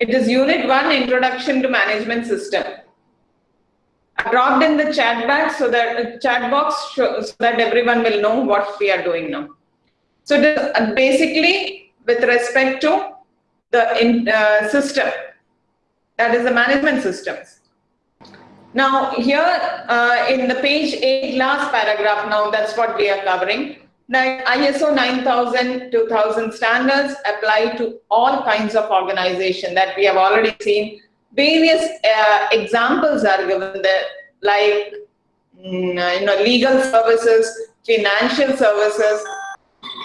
It is Unit 1, Introduction to Management System. I dropped in the chat box so that uh, chat box so that everyone will know what we are doing now. So uh, basically, with respect to the in, uh, system, that is the management systems. Now here uh, in the page 8 last paragraph now, that's what we are covering. Now, ISO 9000 2000 standards apply to all kinds of organization that we have already seen. Various uh, examples are given there, like mm, you know, legal services, financial services.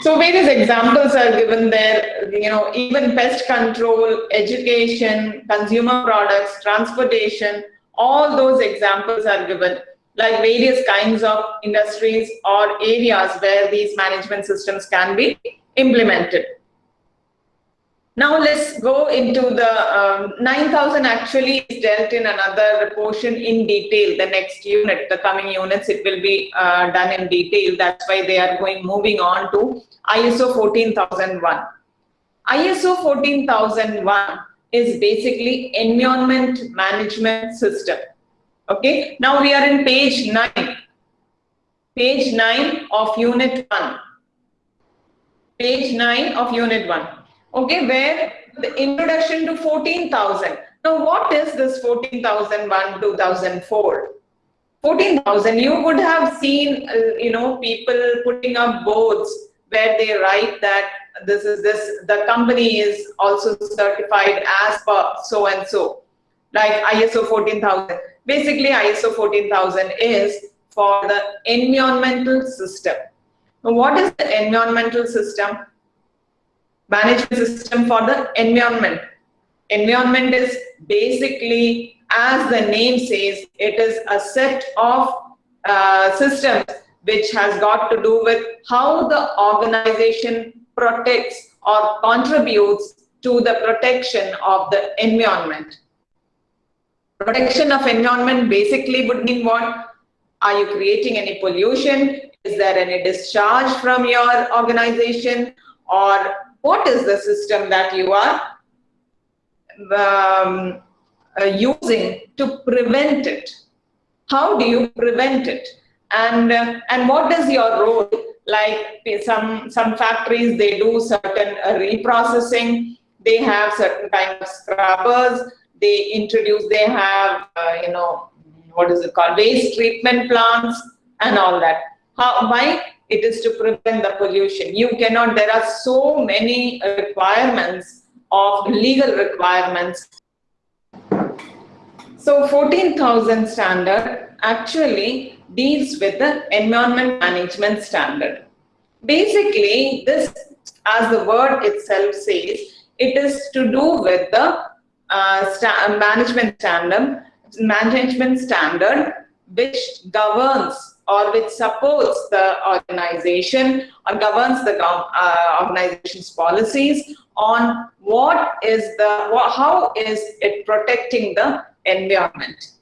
So various examples are given there, you know, even pest control, education, consumer products, transportation, all those examples are given like various kinds of industries or areas where these management systems can be implemented. Now let's go into the um, 9000 actually is dealt in another portion in detail. The next unit, the coming units, it will be uh, done in detail. That's why they are going moving on to ISO 14001. ISO 14001 is basically environment management system. Okay, now we are in page 9. Page 9 of unit 1. Page 9 of unit 1. Okay, where the introduction to 14,000. Now, what is this 14,001 2004? 14,000, you would have seen, uh, you know, people putting up boards where they write that this is this, the company is also certified as per so and so, like ISO 14,000. Basically, ISO 14000 is for the environmental system. Now, what is the environmental system? Management system for the environment. Environment is basically, as the name says, it is a set of uh, systems which has got to do with how the organization protects or contributes to the protection of the environment. Protection of environment basically would mean what? Are you creating any pollution? Is there any discharge from your organization? Or what is the system that you are um, uh, using to prevent it? How do you prevent it? And, uh, and what is your role? Like some, some factories, they do certain uh, reprocessing. They have certain kind of scrubbers they introduce, they have, uh, you know, what is it called, waste treatment plants and all that. How, why? It is to prevent the pollution. You cannot, there are so many requirements of legal requirements. So 14,000 standard actually deals with the environment management standard. Basically, this, as the word itself says, it is to do with the uh, management standard, management standard which governs or which supports the organization or governs the uh, organization's policies on what is the what, how is it protecting the environment.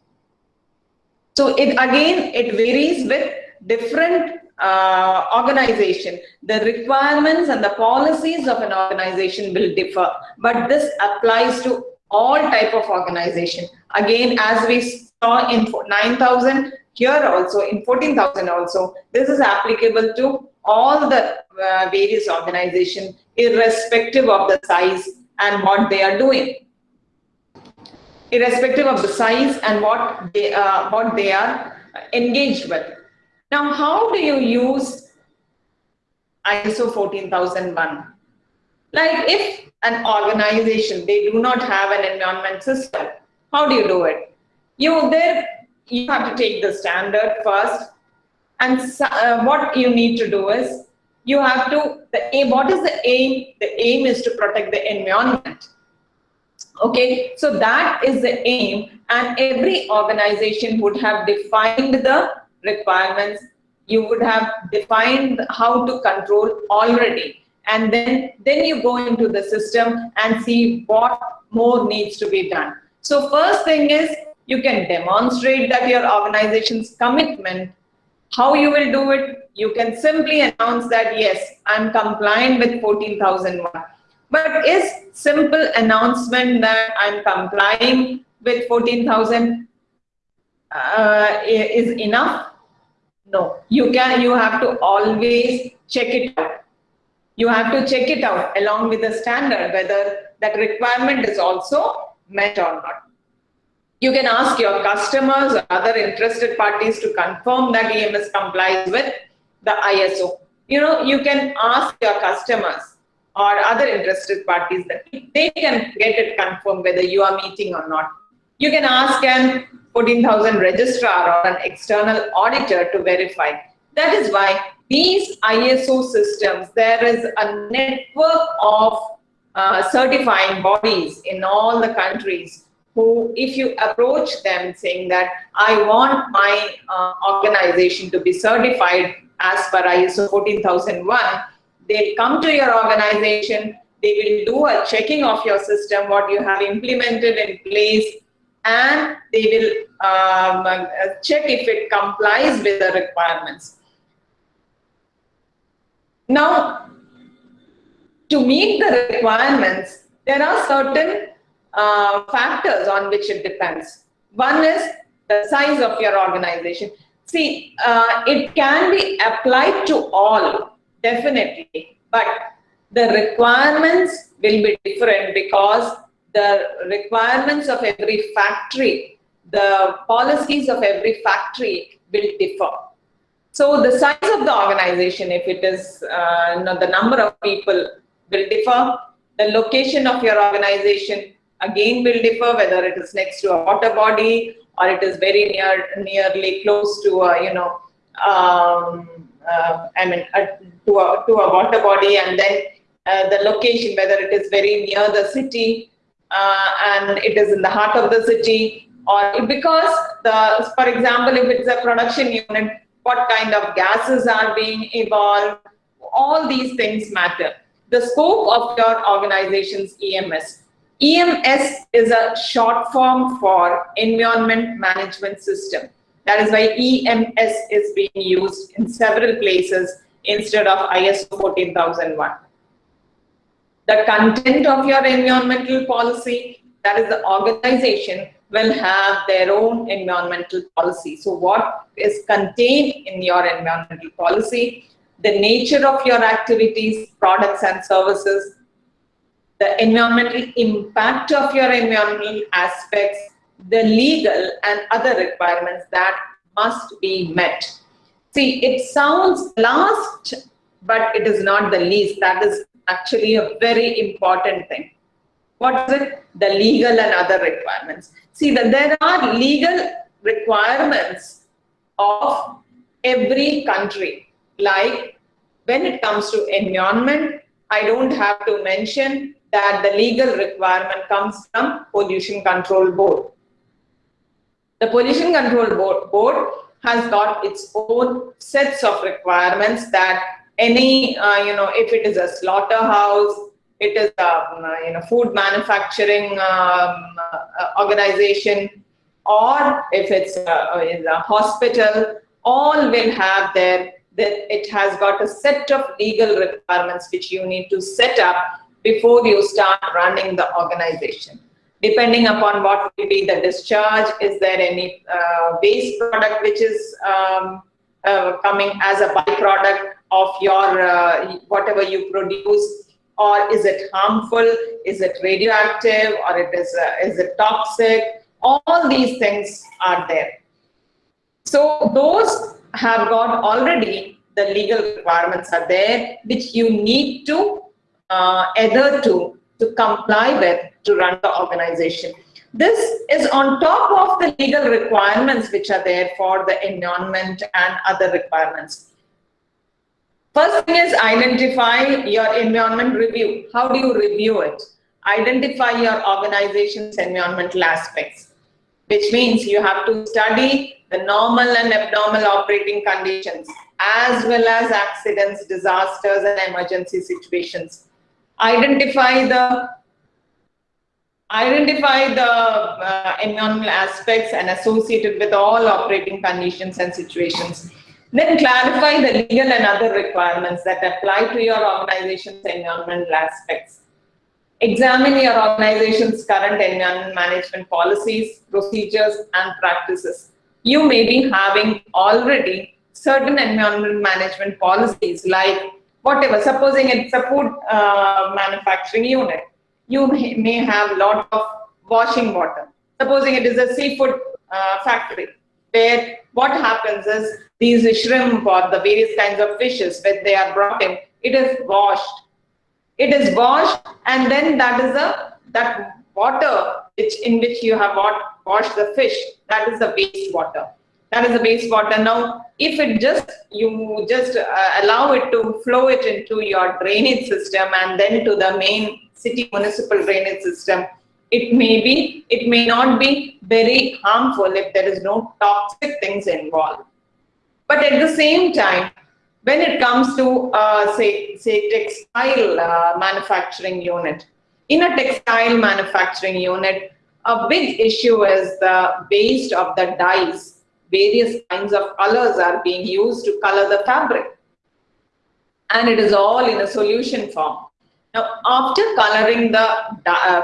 So it again it varies with different uh, organization. The requirements and the policies of an organization will differ, but this applies to all type of organization. Again, as we saw in 9,000, here also in 14,000 also, this is applicable to all the uh, various organization, irrespective of the size and what they are doing. Irrespective of the size and what they, uh, what they are engaged with. Now, how do you use ISO 14001? Like if an organization, they do not have an environment system, how do you do it? You there, you have to take the standard first, and uh, what you need to do is you have to the aim. What is the aim? The aim is to protect the environment. Okay, so that is the aim, and every organization would have defined the requirements. You would have defined how to control already and then, then you go into the system and see what more needs to be done. So first thing is you can demonstrate that your organization's commitment. How you will do it? You can simply announce that, yes, I'm compliant with 14,001. But is simple announcement that I'm complying with 14,000 uh, is enough? No, you can, you have to always check it out. You have to check it out along with the standard, whether that requirement is also met or not. You can ask your customers or other interested parties to confirm that EMS complies with the ISO. You know, you can ask your customers or other interested parties that they can get it confirmed whether you are meeting or not. You can ask an 14,000 registrar or an external auditor to verify. That is why these ISO systems, there is a network of uh, certifying bodies in all the countries who, if you approach them saying that I want my uh, organization to be certified as per ISO 14001, they'll come to your organization, they will do a checking of your system, what you have implemented in place, and they will um, uh, check if it complies with the requirements. Now, to meet the requirements, there are certain uh, factors on which it depends. One is the size of your organization. See, uh, it can be applied to all, definitely, but the requirements will be different because the requirements of every factory, the policies of every factory will differ. So the size of the organization, if it is uh, the number of people will differ, the location of your organization again will differ, whether it is next to a water body or it is very near, nearly close to a, you know, um, uh, I mean, uh, to, a, to a water body and then uh, the location, whether it is very near the city uh, and it is in the heart of the city or because the, for example, if it's a production unit, what kind of gases are being evolved, all these things matter. The scope of your organization's EMS EMS is a short form for Environment Management System. That is why EMS is being used in several places instead of ISO 14001. The content of your environmental policy, that is the organization, will have their own environmental policy. So what is contained in your environmental policy, the nature of your activities, products and services, the environmental impact of your environmental aspects, the legal and other requirements that must be met. See, it sounds last, but it is not the least. That is actually a very important thing. What is it? The legal and other requirements. See, that there are legal requirements of every country. Like when it comes to environment, I don't have to mention that the legal requirement comes from Pollution Control Board. The Pollution Control Board, board has got its own sets of requirements that any, uh, you know, if it is a slaughterhouse, it is a um, you know, food manufacturing um, uh, organization, or if it's a, a hospital, all will have their, that it has got a set of legal requirements which you need to set up before you start running the organization. Depending upon what will be the discharge, is there any uh, waste product which is um, uh, coming as a byproduct of your uh, whatever you produce, or is it harmful? Is it radioactive, or it is uh, is it toxic? All these things are there. So those have got already the legal requirements are there, which you need to uh, adhere to to comply with to run the organization. This is on top of the legal requirements which are there for the environment and other requirements. First thing is identify your environment review. How do you review it? Identify your organization's environmental aspects, which means you have to study the normal and abnormal operating conditions, as well as accidents, disasters, and emergency situations identify the identify the uh, environmental aspects and associated with all operating conditions and situations. Then clarify the legal and other requirements that apply to your organization's environmental aspects. examine your organization's current environment management policies, procedures, and practices. You may be having already certain environment management policies like whatever, supposing it's a food uh, manufacturing unit, you may, have a lot of washing water. Supposing it is a seafood uh, factory, where what happens is these shrimp or the various kinds of fishes, when they are brought in, it is washed it is washed and then that is a that water which in which you have washed the fish, that is the waste water. That is the waste water. Now, if it just, you just uh, allow it to flow it into your drainage system and then to the main city municipal drainage system, it may be, it may not be very harmful if there is no toxic things involved. But at the same time, when it comes to, uh, say, say textile uh, manufacturing unit, in a textile manufacturing unit, a big issue is the waste of the dyes. Various kinds of colors are being used to color the fabric. And it is all in a solution form. Now, after coloring the uh,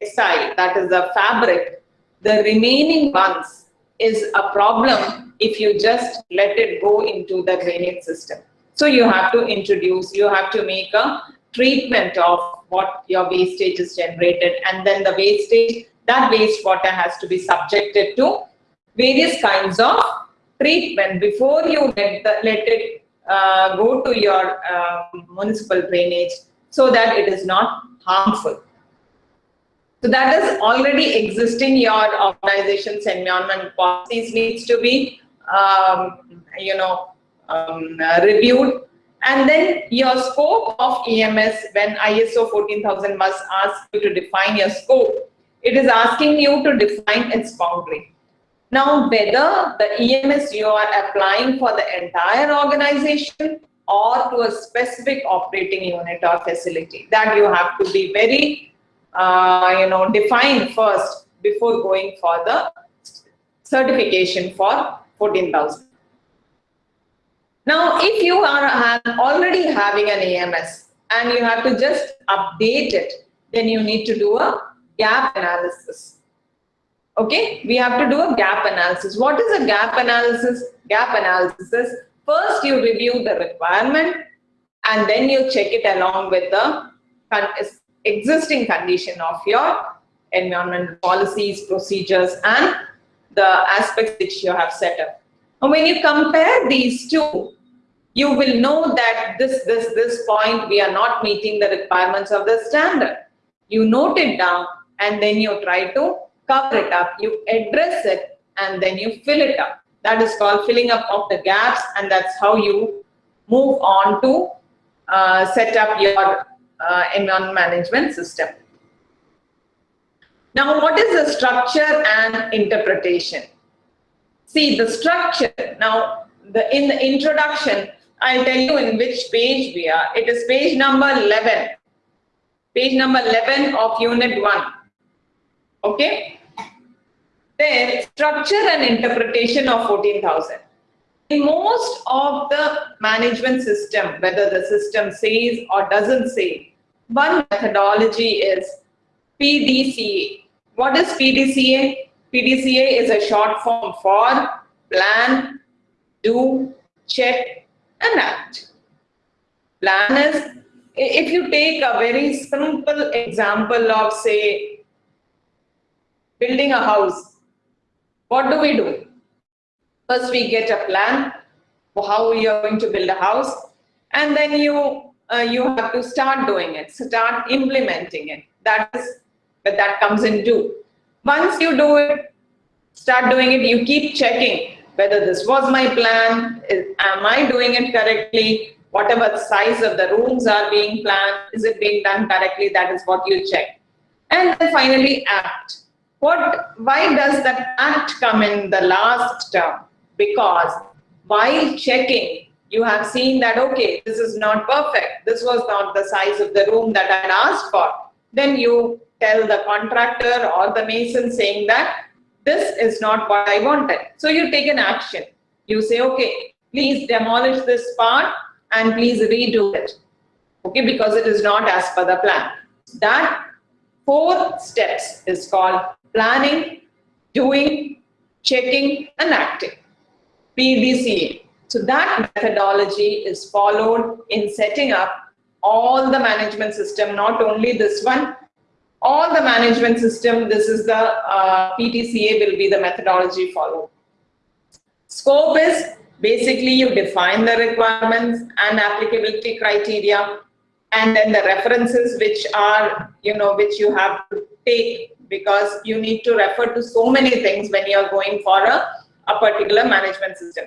textile, that is the fabric, the remaining ones is a problem if you just let it go into the drainage system. So you have to introduce, you have to make a treatment of what your wastage is generated and then the wastage, that wastewater has to be subjected to various kinds of treatment before you let, the, let it uh, go to your uh, municipal drainage so that it is not harmful. So that is already existing your organization's environment policies needs to be, um, you know, um, reviewed. And then your scope of EMS, when ISO 14000 must ask you to define your scope, it is asking you to define its boundary. Now, whether the EMS you are applying for the entire organization or to a specific operating unit or facility, that you have to be very uh, you know, define first before going for the certification for 14,000. Now, if you are already having an EMS and you have to just update it, then you need to do a gap analysis. Okay, we have to do a gap analysis. What is a gap analysis? Gap analysis is first you review the requirement and then you check it along with the existing condition of your environmental policies, procedures, and the aspects which you have set up. And when you compare these two, you will know that this, this, this point, we are not meeting the requirements of the standard. You note it down and then you try to cover it up. You address it and then you fill it up. That is called filling up of the gaps and that's how you move on to uh, set up your uh, environment management system. Now, what is the structure and interpretation? See, the structure, now, the in the introduction, I'll tell you in which page we are. It is page number 11. Page number 11 of unit 1. Okay? Then, structure and interpretation of 14,000. In most of the management system, whether the system says or doesn't say, one methodology is PDCA. What is PDCA? PDCA is a short form for plan, do, check, and act. Plan is, if you take a very simple example of, say, building a house, what do we do? First, we get a plan for how we are going to build a house, and then you uh, you have to start doing it, start implementing it. That is, but that comes in two. Once you do it, start doing it, you keep checking whether this was my plan, is, am I doing it correctly, whatever size of the rooms are being planned, is it being done correctly, that is what you check. And then finally act. What, why does that act come in the last term? Because while checking, you have seen that, okay, this is not perfect. This was not the size of the room that I asked for. Then you tell the contractor or the mason saying that this is not what I wanted. So you take an action. You say, okay, please demolish this part and please redo it. Okay, because it is not as per the plan. That four steps is called planning, doing, checking, and acting. PDCA. So that methodology is followed in setting up all the management system, not only this one, all the management system, this is the uh, PDCA will be the methodology followed. Scope is basically you define the requirements and applicability criteria and then the references which are, you know, which you have to take because you need to refer to so many things when you're going for a, a particular management system.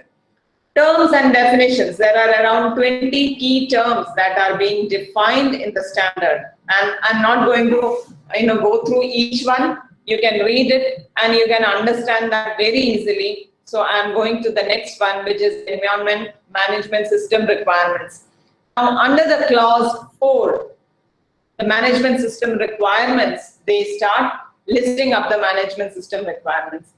Terms and definitions. There are around 20 key terms that are being defined in the standard. And I'm not going to you know, go through each one. You can read it and you can understand that very easily. So I'm going to the next one, which is environment management system requirements. Now, under the clause 4, the management system requirements, they start listing up the management system requirements.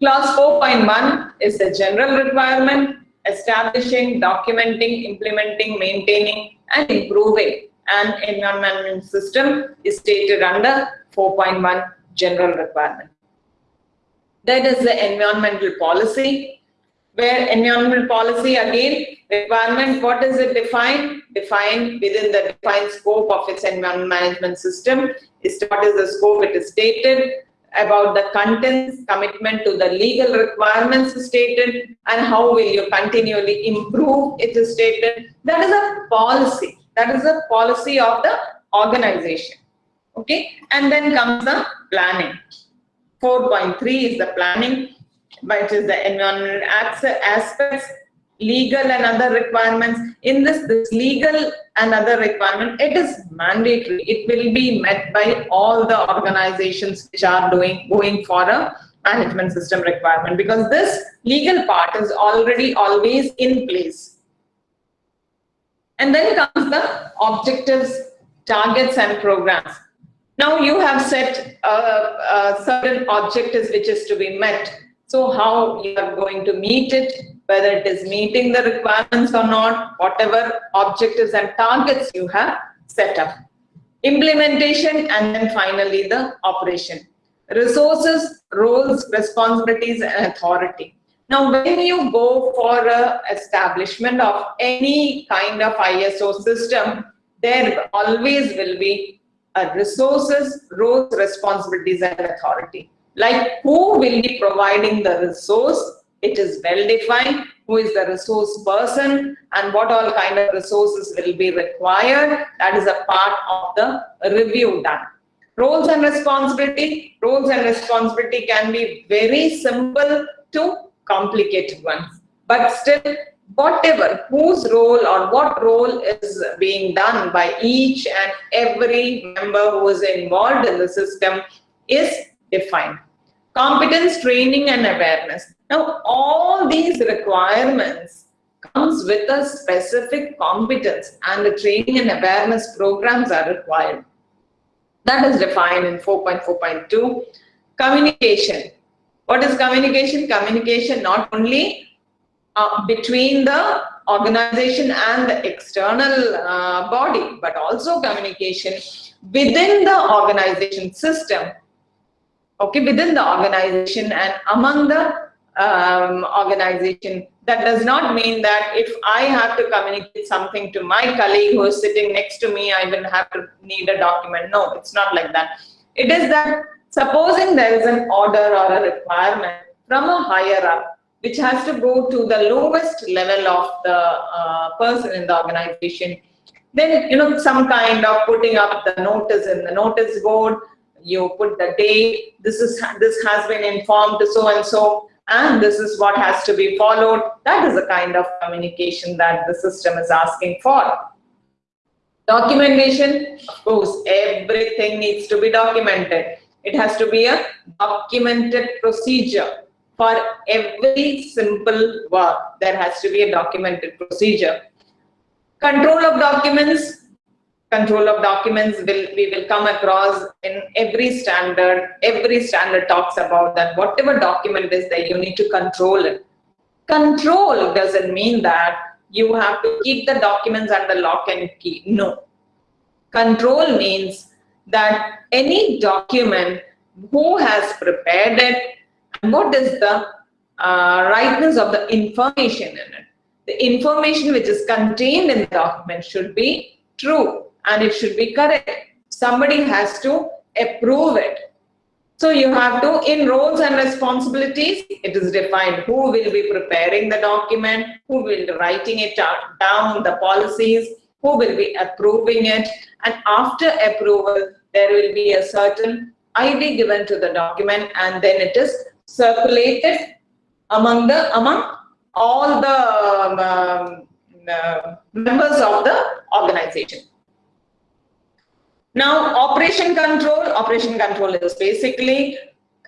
Clause 4.1 is the general requirement establishing, documenting, implementing, maintaining, and improving an environment system is stated under 4.1 general requirement. That is the environmental policy, where environmental policy again, requirement, what is it defined? Defined within the defined scope of its environment management system is what is the scope it is stated, about the contents, commitment to the legal requirements stated, and how will you continually improve it is stated. That is a policy. That is a policy of the organization. Okay, and then comes the planning. 4.3 is the planning, which is the environmental aspects legal and other requirements. In this, this legal and other requirement, it is mandatory. It will be met by all the organizations which are doing going for a management system requirement because this legal part is already always in place. And then comes the objectives, targets and programs. Now you have set uh, uh, certain objectives which is to be met. So how you are going to meet it, whether it is meeting the requirements or not, whatever objectives and targets you have set up. Implementation and then finally the operation. Resources, roles, responsibilities and authority. Now, when you go for a establishment of any kind of ISO system, there always will be a resources, roles, responsibilities and authority. Like who will be providing the resource it is well defined who is the resource person and what all kind of resources will be required. That is a part of the review done. Roles and responsibility. Roles and responsibility can be very simple to complicated ones. But still, whatever, whose role or what role is being done by each and every member who is involved in the system is defined. Competence, training and awareness. Now, all these requirements comes with a specific competence and the training and awareness programs are required. That is defined in 4.4.2. Communication. What is communication? Communication not only uh, between the organization and the external uh, body, but also communication within the organization system, okay, within the organization and among the um, organization. That does not mean that if I have to communicate something to my colleague who is sitting next to me, I will have to need a document. No, it's not like that. It is that supposing there is an order or a requirement from a higher up, which has to go to the lowest level of the uh, person in the organization, then, you know, some kind of putting up the notice in the notice board, you put the date, this is this has been informed to so and so, and this is what has to be followed. That is the kind of communication that the system is asking for. Documentation, of course, everything needs to be documented. It has to be a documented procedure. For every simple work, there has to be a documented procedure. Control of documents, control of documents will we will come across in every standard every standard talks about that whatever document is there you need to control it. Control doesn't mean that you have to keep the documents under lock and key. No. Control means that any document who has prepared it and what is the uh, rightness of the information in it. The information which is contained in the document should be true and it should be correct. Somebody has to approve it. So you have to, in roles and responsibilities, it is defined who will be preparing the document, who will be writing it down, the policies, who will be approving it. And after approval, there will be a certain ID given to the document and then it is circulated among the among all the um, uh, members of the organization. Now, operation control, operation control is basically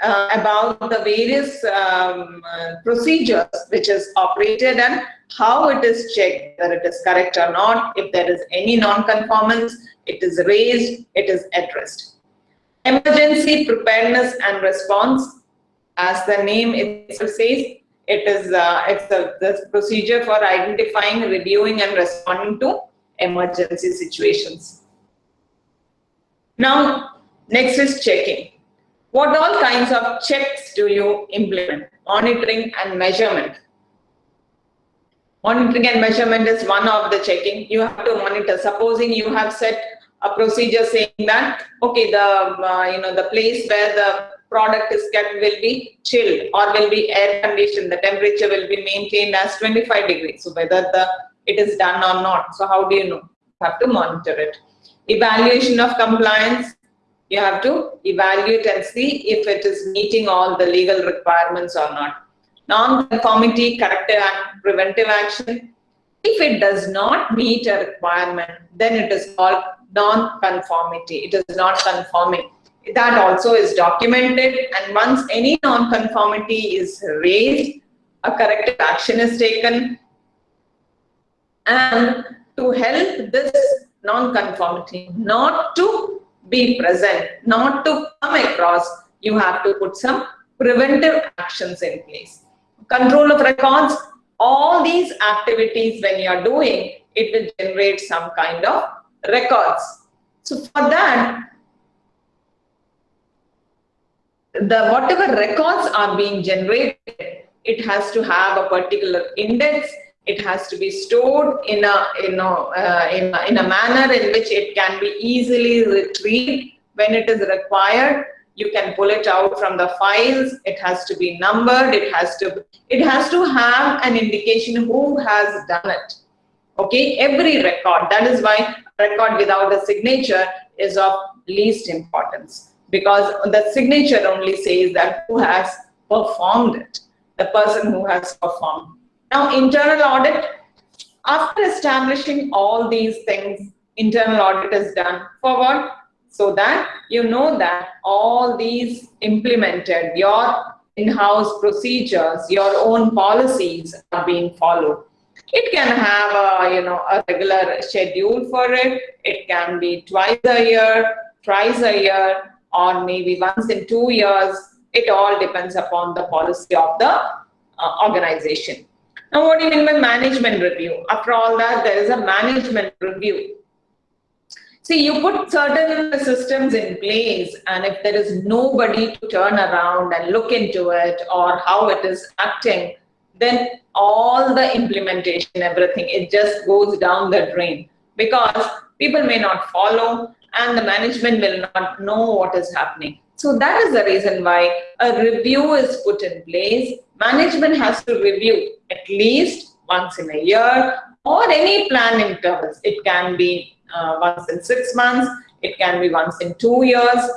uh, about the various um, procedures which is operated and how it is checked, whether it is correct or not. If there is any non-conformance, it is raised, it is addressed. Emergency preparedness and response, as the name itself says, it is uh, it's a the procedure for identifying, reviewing, and responding to emergency situations. Now, next is checking. What all kinds of checks do you implement? Monitoring and measurement. Monitoring and measurement is one of the checking. You have to monitor. Supposing you have set a procedure saying that, okay, the, uh, you know, the place where the product is kept will be chilled or will be air conditioned. The temperature will be maintained as 25 degrees. So whether the it is done or not. So how do you know? You have to monitor it. Evaluation of compliance, you have to evaluate and see if it is meeting all the legal requirements or not. Non-conformity, corrective and preventive action. If it does not meet a requirement, then it is called non-conformity. It is not conforming. That also is documented and once any non-conformity is raised, a corrective action is taken. And to help this non-conformity not to be present, not to come across, you have to put some preventive actions in place. Control of records, all these activities when you are doing, it will generate some kind of records. So for that, the whatever records are being generated, it has to have a particular index it has to be stored in a, in a, uh, in a, in a manner in which it can be easily retrieved when it is required. You can pull it out from the files. It has to be numbered. It has to, it has to have an indication who has done it. Okay, every record. That is why record without a signature is of least importance because the signature only says that who has performed it, the person who has performed. Now, internal audit, after establishing all these things, internal audit is done for what? So that you know that all these implemented, your in-house procedures, your own policies are being followed. It can have a, you know, a regular schedule for it. It can be twice a year, thrice a year, or maybe once in two years. It all depends upon the policy of the uh, organization. Now, what do you mean by management review? After all that, there is a management review. See, you put certain systems in place, and if there is nobody to turn around and look into it or how it is acting, then all the implementation, everything, it just goes down the drain because people may not follow and the management will not know what is happening. So that is the reason why a review is put in place. Management has to review at least once in a year or any plan intervals. It can be uh, once in six months, it can be once in two years,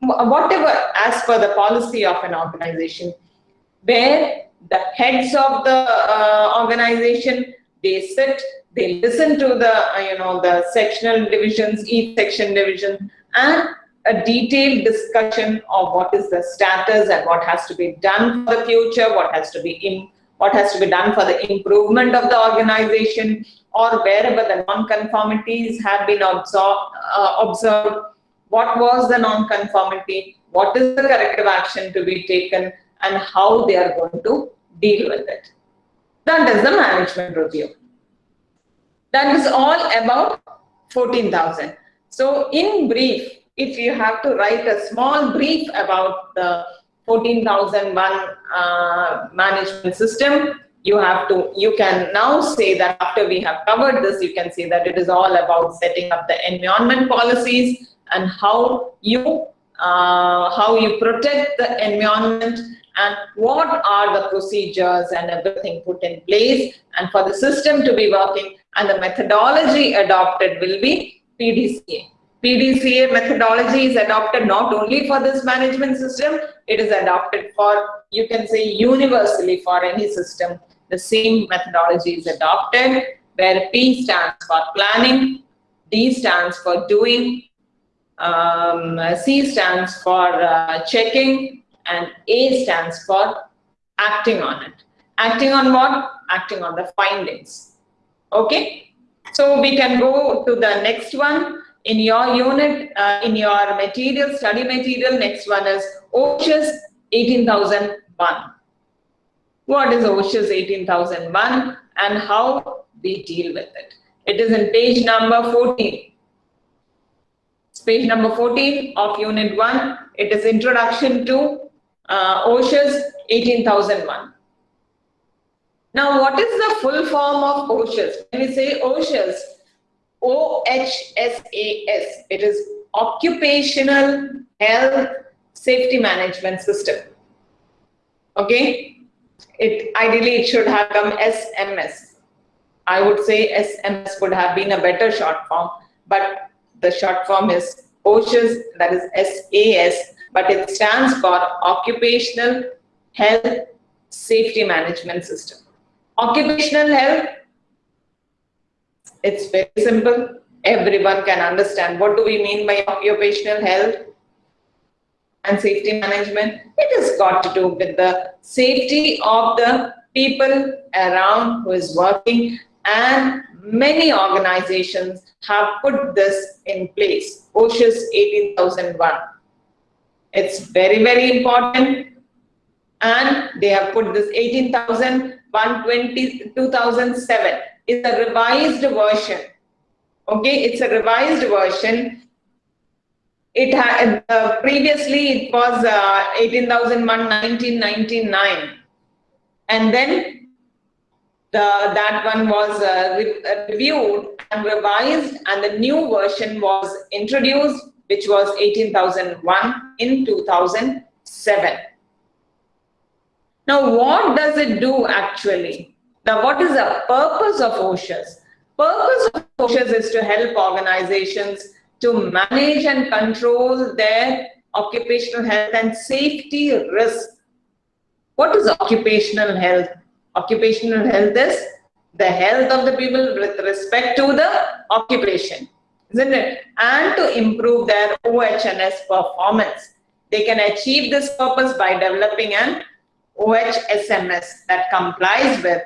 whatever as per the policy of an organization, where the heads of the uh, organization, they sit, they listen to the, uh, you know, the sectional divisions, each section division, and a detailed discussion of what is the status and what has to be done for the future, what has to be in, what has to be done for the improvement of the organization, or wherever the non-conformities have been observed, uh, observed, what was the non-conformity, what is the corrective action to be taken, and how they are going to deal with it. That is the management review. That is all about 14,000. So in brief, if you have to write a small brief about the 14001 uh, management system, you have to, you can now say that after we have covered this, you can say that it is all about setting up the environment policies and how you, uh, how you protect the environment and what are the procedures and everything put in place and for the system to be working and the methodology adopted will be PDCA. PDCA methodology is adopted not only for this management system, it is adopted for, you can say universally for any system. The same methodology is adopted where P stands for planning, D stands for doing, um, C stands for uh, checking, and A stands for acting on it. Acting on what? Acting on the findings. Okay? So we can go to the next one. In your unit, uh, in your material, study material, next one is OHS 18001. What is OHS 18001 and how we deal with it? It is in page number 14. It's page number 14 of unit 1. It is introduction to uh, OHS 18001. Now, what is the full form of OHS? When we say OHS, OHSAS, it is Occupational Health Safety Management System. Okay? It ideally it should have come SMS. I would say SMS would have been a better short form, but the short form is OHS, that is SAS, but it stands for Occupational Health Safety Management System. Occupational health, it's very simple. Everyone can understand. What do we mean by occupational health and safety management? It has got to do with the safety of the people around who is working and many organizations have put this in place. OHS 18001 it's very, very important. And they have put this 18,120, 2007 is a revised version. Okay, it's a revised version. It had uh, previously it was uh, 18,001 1999, and then the that one was uh, re uh, reviewed and revised, and the new version was introduced which was 18,001 in 2007. Now, what does it do actually? Now, what is the purpose of OHS? Purpose of OHS is to help organizations to manage and control their occupational health and safety risk. What is occupational health? Occupational health is the health of the people with respect to the occupation isn't it? And to improve their OHS performance. They can achieve this purpose by developing an OHSMS that complies with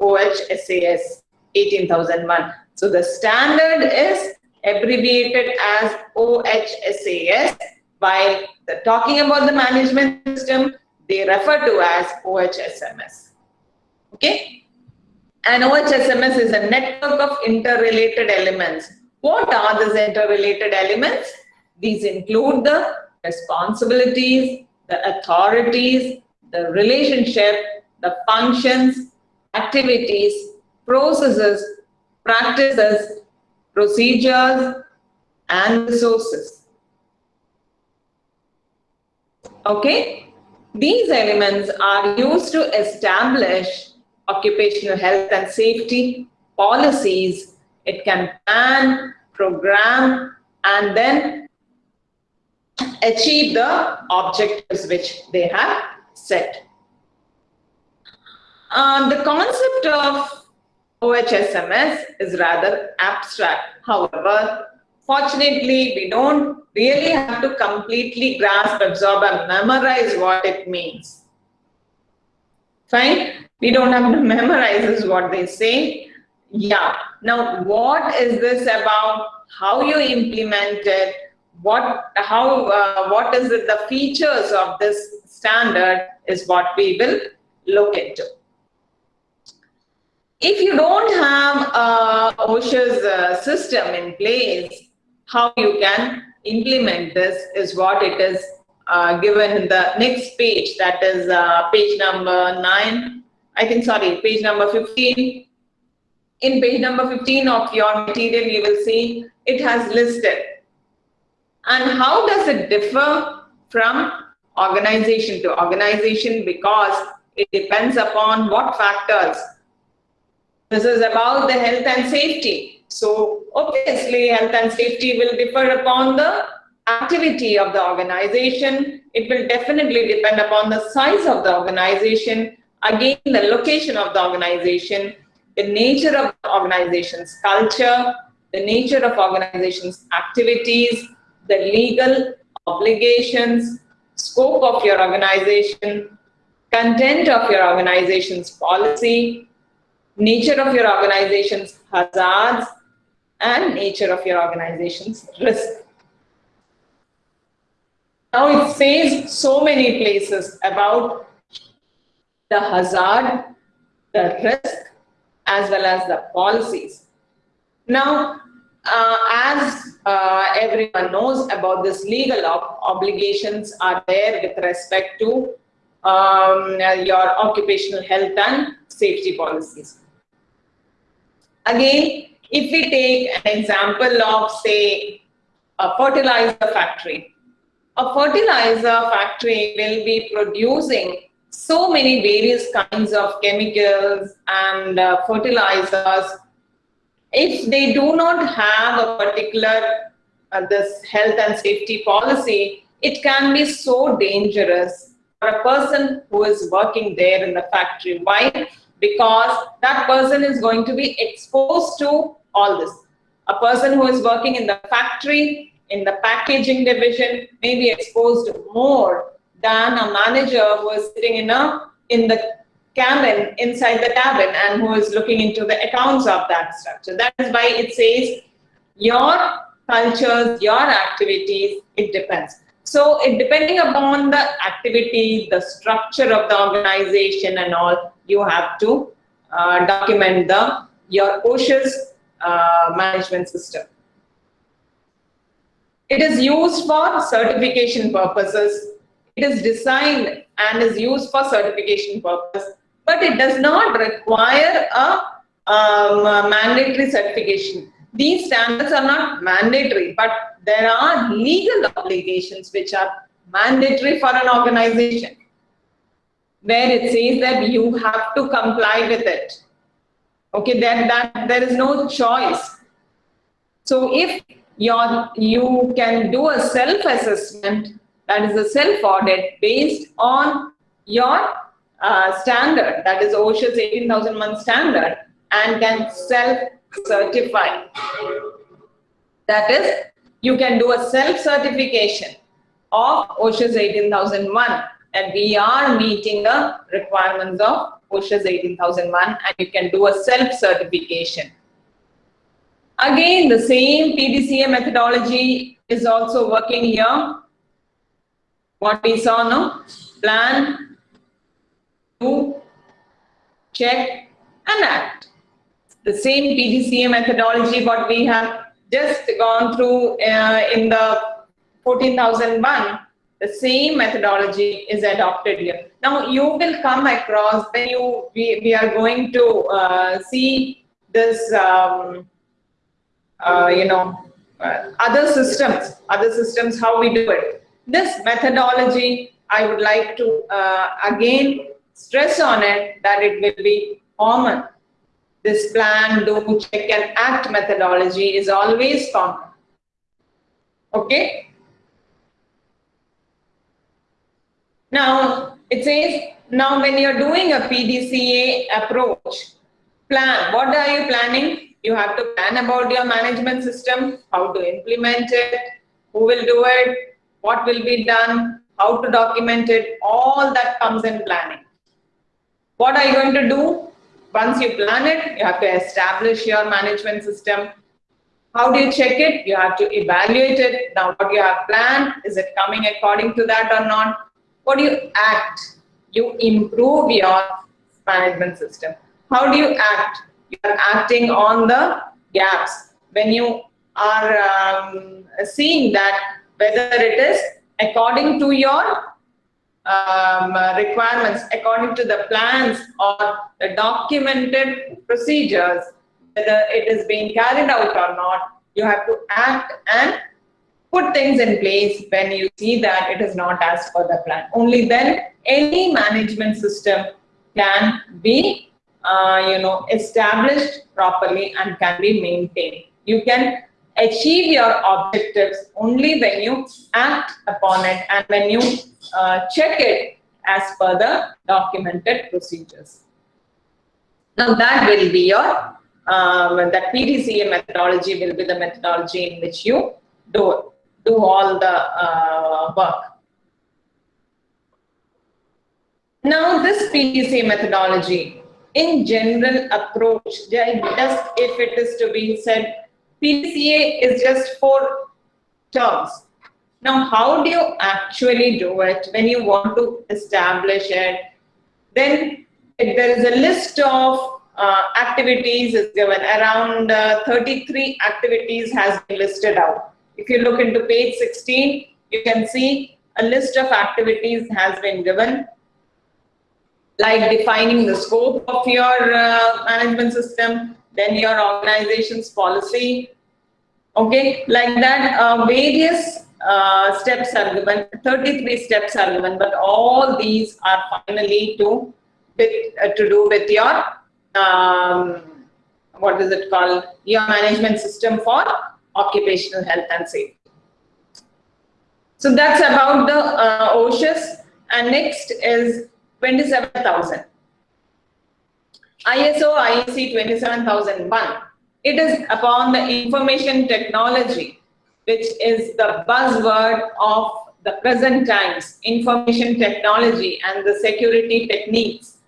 OHSAS 18001. So the standard is abbreviated as OHSAS while talking about the management system, they refer to as OHSMS. Okay? And OHSMS is a network of interrelated elements what are these interrelated elements? These include the responsibilities, the authorities, the relationship, the functions, activities, processes, practices, procedures, and resources. Okay? These elements are used to establish occupational health and safety policies it can plan, program, and then achieve the objectives which they have set. Um, the concept of OHSMS is rather abstract. However, fortunately, we don't really have to completely grasp, absorb, and memorize what it means. Fine? We don't have to memorize is what they say. Yeah. Now, what is this about? How you implement it? What, how, uh, what is it? The features of this standard is what we will look into. If you don't have a OHSAS uh, system in place, how you can implement this is what it is uh, given in the next page, that is uh, page number 9, I think, sorry, page number 15. In page number 15 of your material, you will see it has listed. And how does it differ from organization to organization? Because it depends upon what factors. This is about the health and safety. So obviously, health and safety will differ upon the activity of the organization. It will definitely depend upon the size of the organization, again, the location of the organization, the nature of the organization's culture, the nature of organization's activities, the legal obligations, scope of your organization, content of your organization's policy, nature of your organization's hazards, and nature of your organization's risk. Now it says so many places about the hazard, the risk, as well as the policies. Now, uh, as uh, everyone knows about this legal ob obligations are there with respect to um, your occupational health and safety policies. Again, if we take an example of, say, a fertilizer factory, a fertilizer factory will be producing so many various kinds of chemicals and uh, fertilizers. If they do not have a particular uh, this health and safety policy, it can be so dangerous for a person who is working there in the factory. Why? Because that person is going to be exposed to all this. A person who is working in the factory in the packaging division may be exposed more than a manager who is sitting in a in the cabin inside the cabin and who is looking into the accounts of that structure. That is why it says your cultures, your activities, it depends. So it depending upon the activity, the structure of the organization and all, you have to uh, document the your OHSAS uh, management system. It is used for certification purposes. It is designed and is used for certification purpose, but it does not require a, um, mandatory certification. These standards are not mandatory, but there are legal obligations which are mandatory for an organization where it says that you have to comply with it. Okay, then that there is no choice. So if your, you can do a self-assessment, that is a self-audit based on your uh, standard, that is OHSAS 18,001 standard, and can self-certify. That is, you can do a self-certification of OHSAS 18001 and we are meeting the requirements of OHSAS 18001 and you can do a self-certification. Again, the same PDCA methodology is also working here. What we saw now, plan, check, and act. The same PDCA methodology what we have just gone through uh, in the 14,001, the same methodology is adopted here. Now you will come across when you we, we are going to uh, see this um, uh, you know, uh, other systems, other systems, how we do it. This methodology, I would like to uh, again stress on it that it will be common. This plan, do, check and act methodology is always common. Okay? Now, it says, now when you're doing a PDCA approach, plan, what are you planning? You have to plan about your management system, how to implement it, who will do it, what will be done, how to document it, all that comes in planning. What are you going to do? Once you plan it, you have to establish your management system. How do you check it? You have to evaluate it. Now, what you have planned, is it coming according to that or not? What do you act? You improve your management system. How do you act? you are acting on the gaps. When you are um, seeing that whether it is according to your um, requirements, according to the plans or the documented procedures, whether it is being carried out or not, you have to act and put things in place when you see that it is not as per the plan. Only then any management system can be, uh, you know, established properly and can be maintained. You can achieve your objectives only when you act upon it and when you uh, check it as per the documented procedures. Now that will be your, um, that PDCA methodology will be the methodology in which you do, do all the uh, work. Now this PDCA methodology, in general approach, just if it is to be said, PDCA is just four terms. Now, how do you actually do it when you want to establish it? Then there is a list of uh, activities is given. Around uh, 33 activities has been listed out. If you look into page 16, you can see a list of activities has been given like defining the scope of your uh, management system, then your organization's policy. Okay, like that, uh, various uh, steps are given, 33 steps are given, but all these are finally to, with, uh, to do with your, um, what is it called, your management system for occupational health and safety. So that's about the uh, OHSAS. And next is 27,000. ISO IEC 27001. It is upon the information technology, which is the buzzword of the present times, information technology and the security techniques.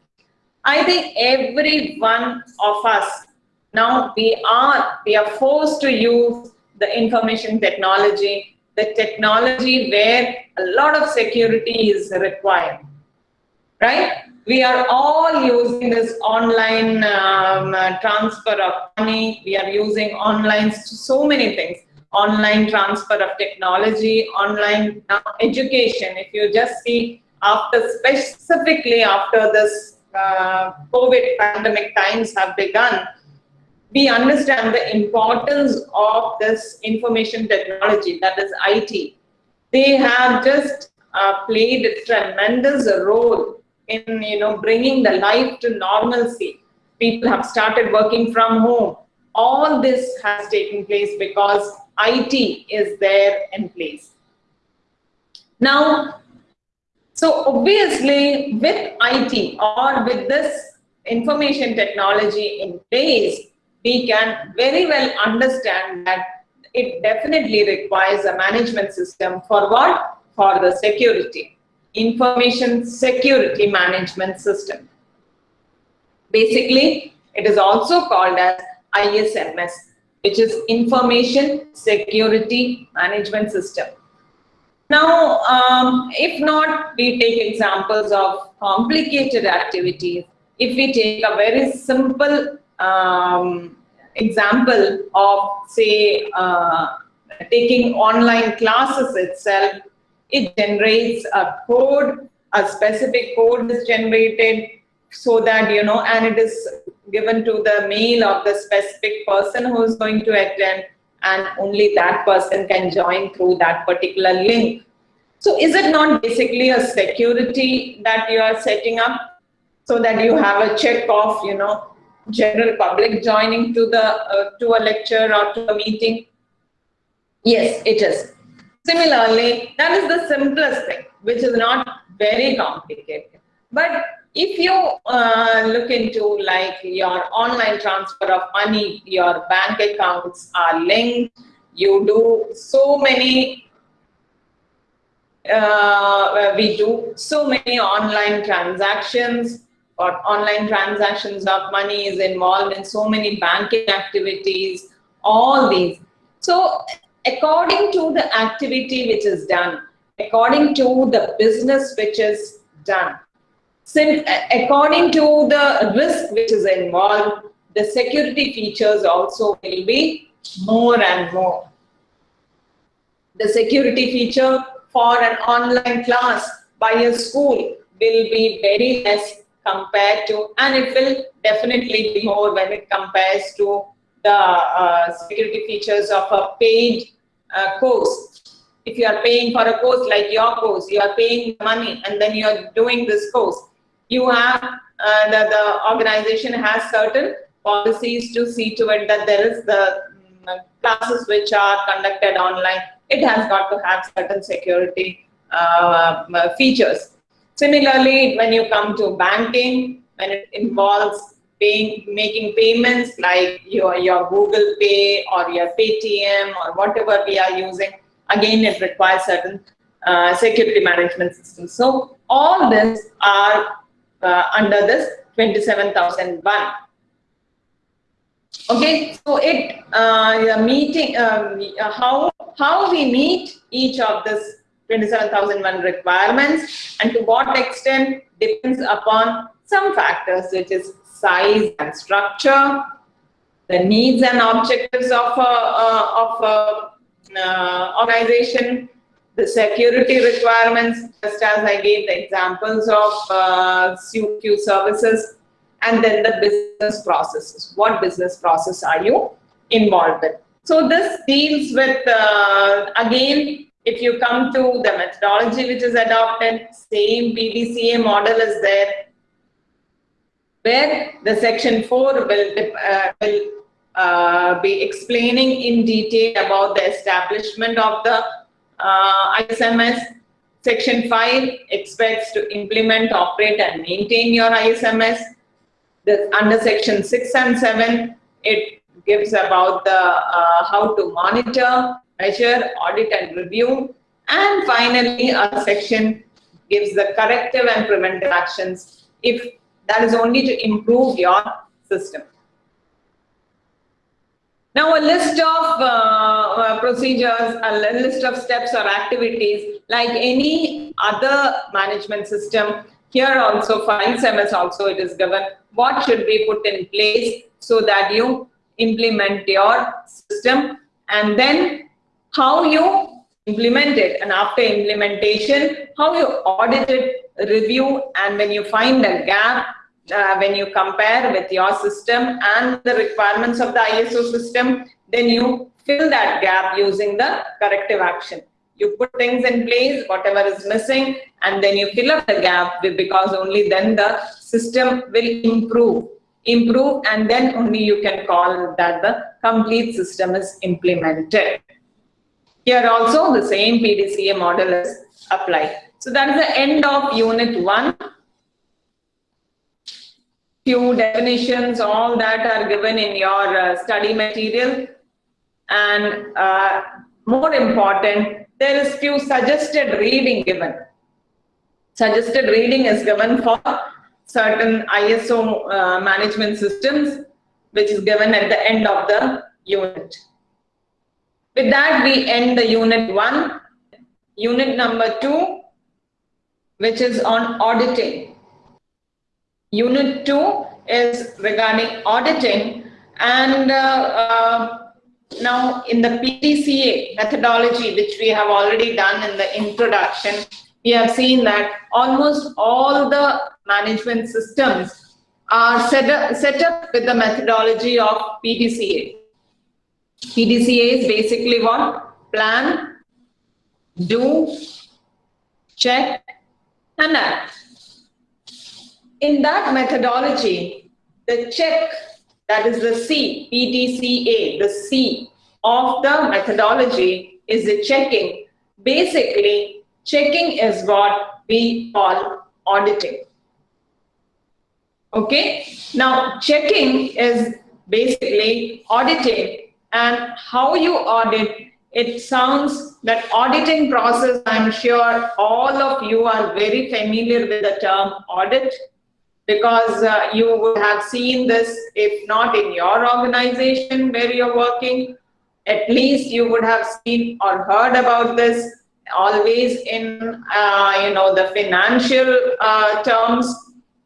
I think every one of us now we are we are forced to use the information technology, the technology where a lot of security is required right? We are all using this online um, uh, transfer of money. We are using online so many things. Online transfer of technology, online education. If you just see after specifically after this uh, COVID pandemic times have begun, we understand the importance of this information technology, that is IT. They have just uh, played a tremendous role in you know bringing the life to normalcy. People have started working from home. All this has taken place because IT is there in place. Now, so obviously with IT or with this information technology in place, we can very well understand that it definitely requires a management system for what? For the security. Information Security Management System. Basically, it is also called as ISMS, which is Information Security Management System. Now, um, if not, we take examples of complicated activities. If we take a very simple um, example of, say, uh, taking online classes itself, it generates a code, a specific code is generated so that, you know, and it is given to the mail of the specific person who is going to attend and only that person can join through that particular link. So is it not basically a security that you are setting up so that you have a check of, you know, general public joining to the uh, to a lecture or to a meeting? Yes, it is. Similarly, that is the simplest thing, which is not very complicated. But if you uh, look into like your online transfer of money, your bank accounts are linked, you do so many, uh, we do so many online transactions or online transactions of money is involved in so many banking activities, all these. So according to the activity which is done, according to the business which is done, since, according to the risk which is involved, the security features also will be more and more. The security feature for an online class by a school will be very less compared to, and it will definitely be more when it compares to the uh, security features of a paid course. If you are paying for a course like your course, you are paying money and then you are doing this course, you have, uh, the, the organization has certain policies to see to it that there is the um, classes which are conducted online. It has got to have certain security uh, features. Similarly, when you come to banking, when it involves paying, making payments like your, your Google Pay or your Paytm or whatever we are using, again, it requires certain uh, security management systems. So all this are uh, under this 27001. Okay, so it uh, meeting um, how how we meet each of this 27001 requirements and to what extent depends upon some factors which is size and structure, the needs and objectives of a, uh, of a uh, organization, the security requirements, just as I gave the examples of uh, CQ services, and then the business processes. What business process are you involved with? So this deals with, uh, again, if you come to the methodology which is adopted, same PDCA model is there, where the section 4 will, uh, will uh, be explaining in detail about the establishment of the uh, ISMS. Section 5 expects to implement, operate and maintain your ISMS. The, under section 6 and 7, it gives about the uh, how to monitor, measure, audit and review. And finally, a section gives the corrective and preventive actions if that is only to improve your system. Now a list of uh, uh, procedures, a list of steps or activities like any other management system. Here also for ISMS also it is given what should be put in place so that you implement your system and then how you implement it and after implementation, how you audit it, review, and when you find a gap, uh, when you compare with your system and the requirements of the ISO system, then you fill that gap using the corrective action. You put things in place, whatever is missing, and then you fill up the gap because only then the system will improve. Improve, and then only you can call that the complete system is implemented. Here also the same PDCA model is applied. So that is the end of unit one. Few definitions, all that are given in your uh, study material. And uh, more important, there is few suggested reading given. Suggested reading is given for certain ISO uh, management systems, which is given at the end of the unit. With that, we end the unit one. Unit number two, which is on auditing. Unit two is regarding auditing and uh, uh, now in the PDCA methodology, which we have already done in the introduction, we have seen that almost all the management systems are set up, set up with the methodology of PDCA. PDCA is basically what? Plan, do, check, and act. In that methodology, the check, that is the C, PDCA, the C of the methodology is the checking. Basically, checking is what we call auditing. Okay, now checking is basically auditing and how you audit, it sounds that auditing process, I'm sure all of you are very familiar with the term audit because uh, you would have seen this, if not in your organization where you're working, at least you would have seen or heard about this always in, uh, you know, the financial uh, terms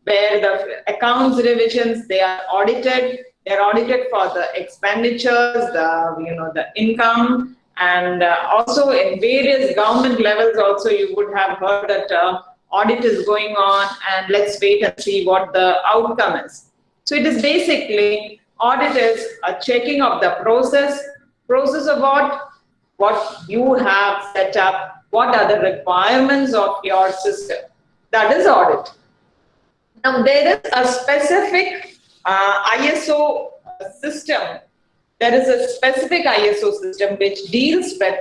where the accounts revisions, they are audited They're audited for the expenditures, the you know the income, and uh, also in various government levels. Also, you would have heard that uh, audit is going on, and let's wait and see what the outcome is. So it is basically audit is a checking of the process, process of what what you have set up, what are the requirements of your system. That is audit. Now there is a specific uh, ISO system. There is a specific ISO system which deals with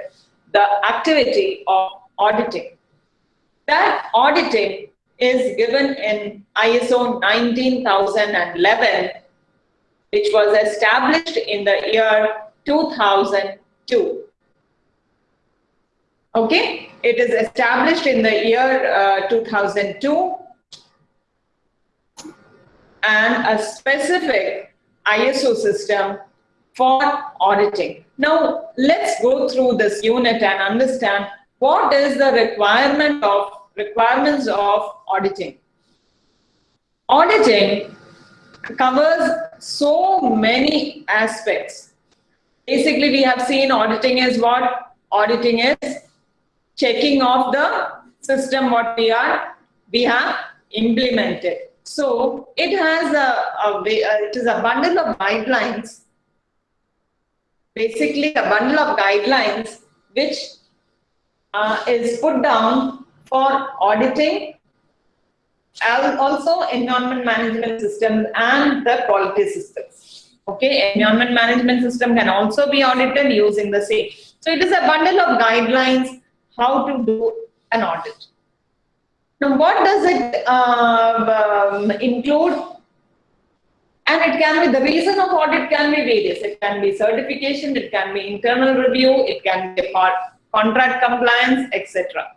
the activity of auditing. That auditing is given in ISO 19011, which was established in the year 2002. Okay, it is established in the year uh, 2002 and a specific ISO system for auditing. Now, let's go through this unit and understand what is the requirement of requirements of auditing. Auditing covers so many aspects. Basically, we have seen auditing is what? Auditing is checking of the system what we are we have implemented. So it has a, a, it is a bundle of guidelines, basically a bundle of guidelines which uh, is put down for auditing also environment management systems and the quality systems. Okay, environment management system can also be audited using the same. So it is a bundle of guidelines how to do an audit. Now, what does it uh, um, include? And it can be, the reason of audit can be various. It can be certification, it can be internal review, it can be part, contract compliance, etc.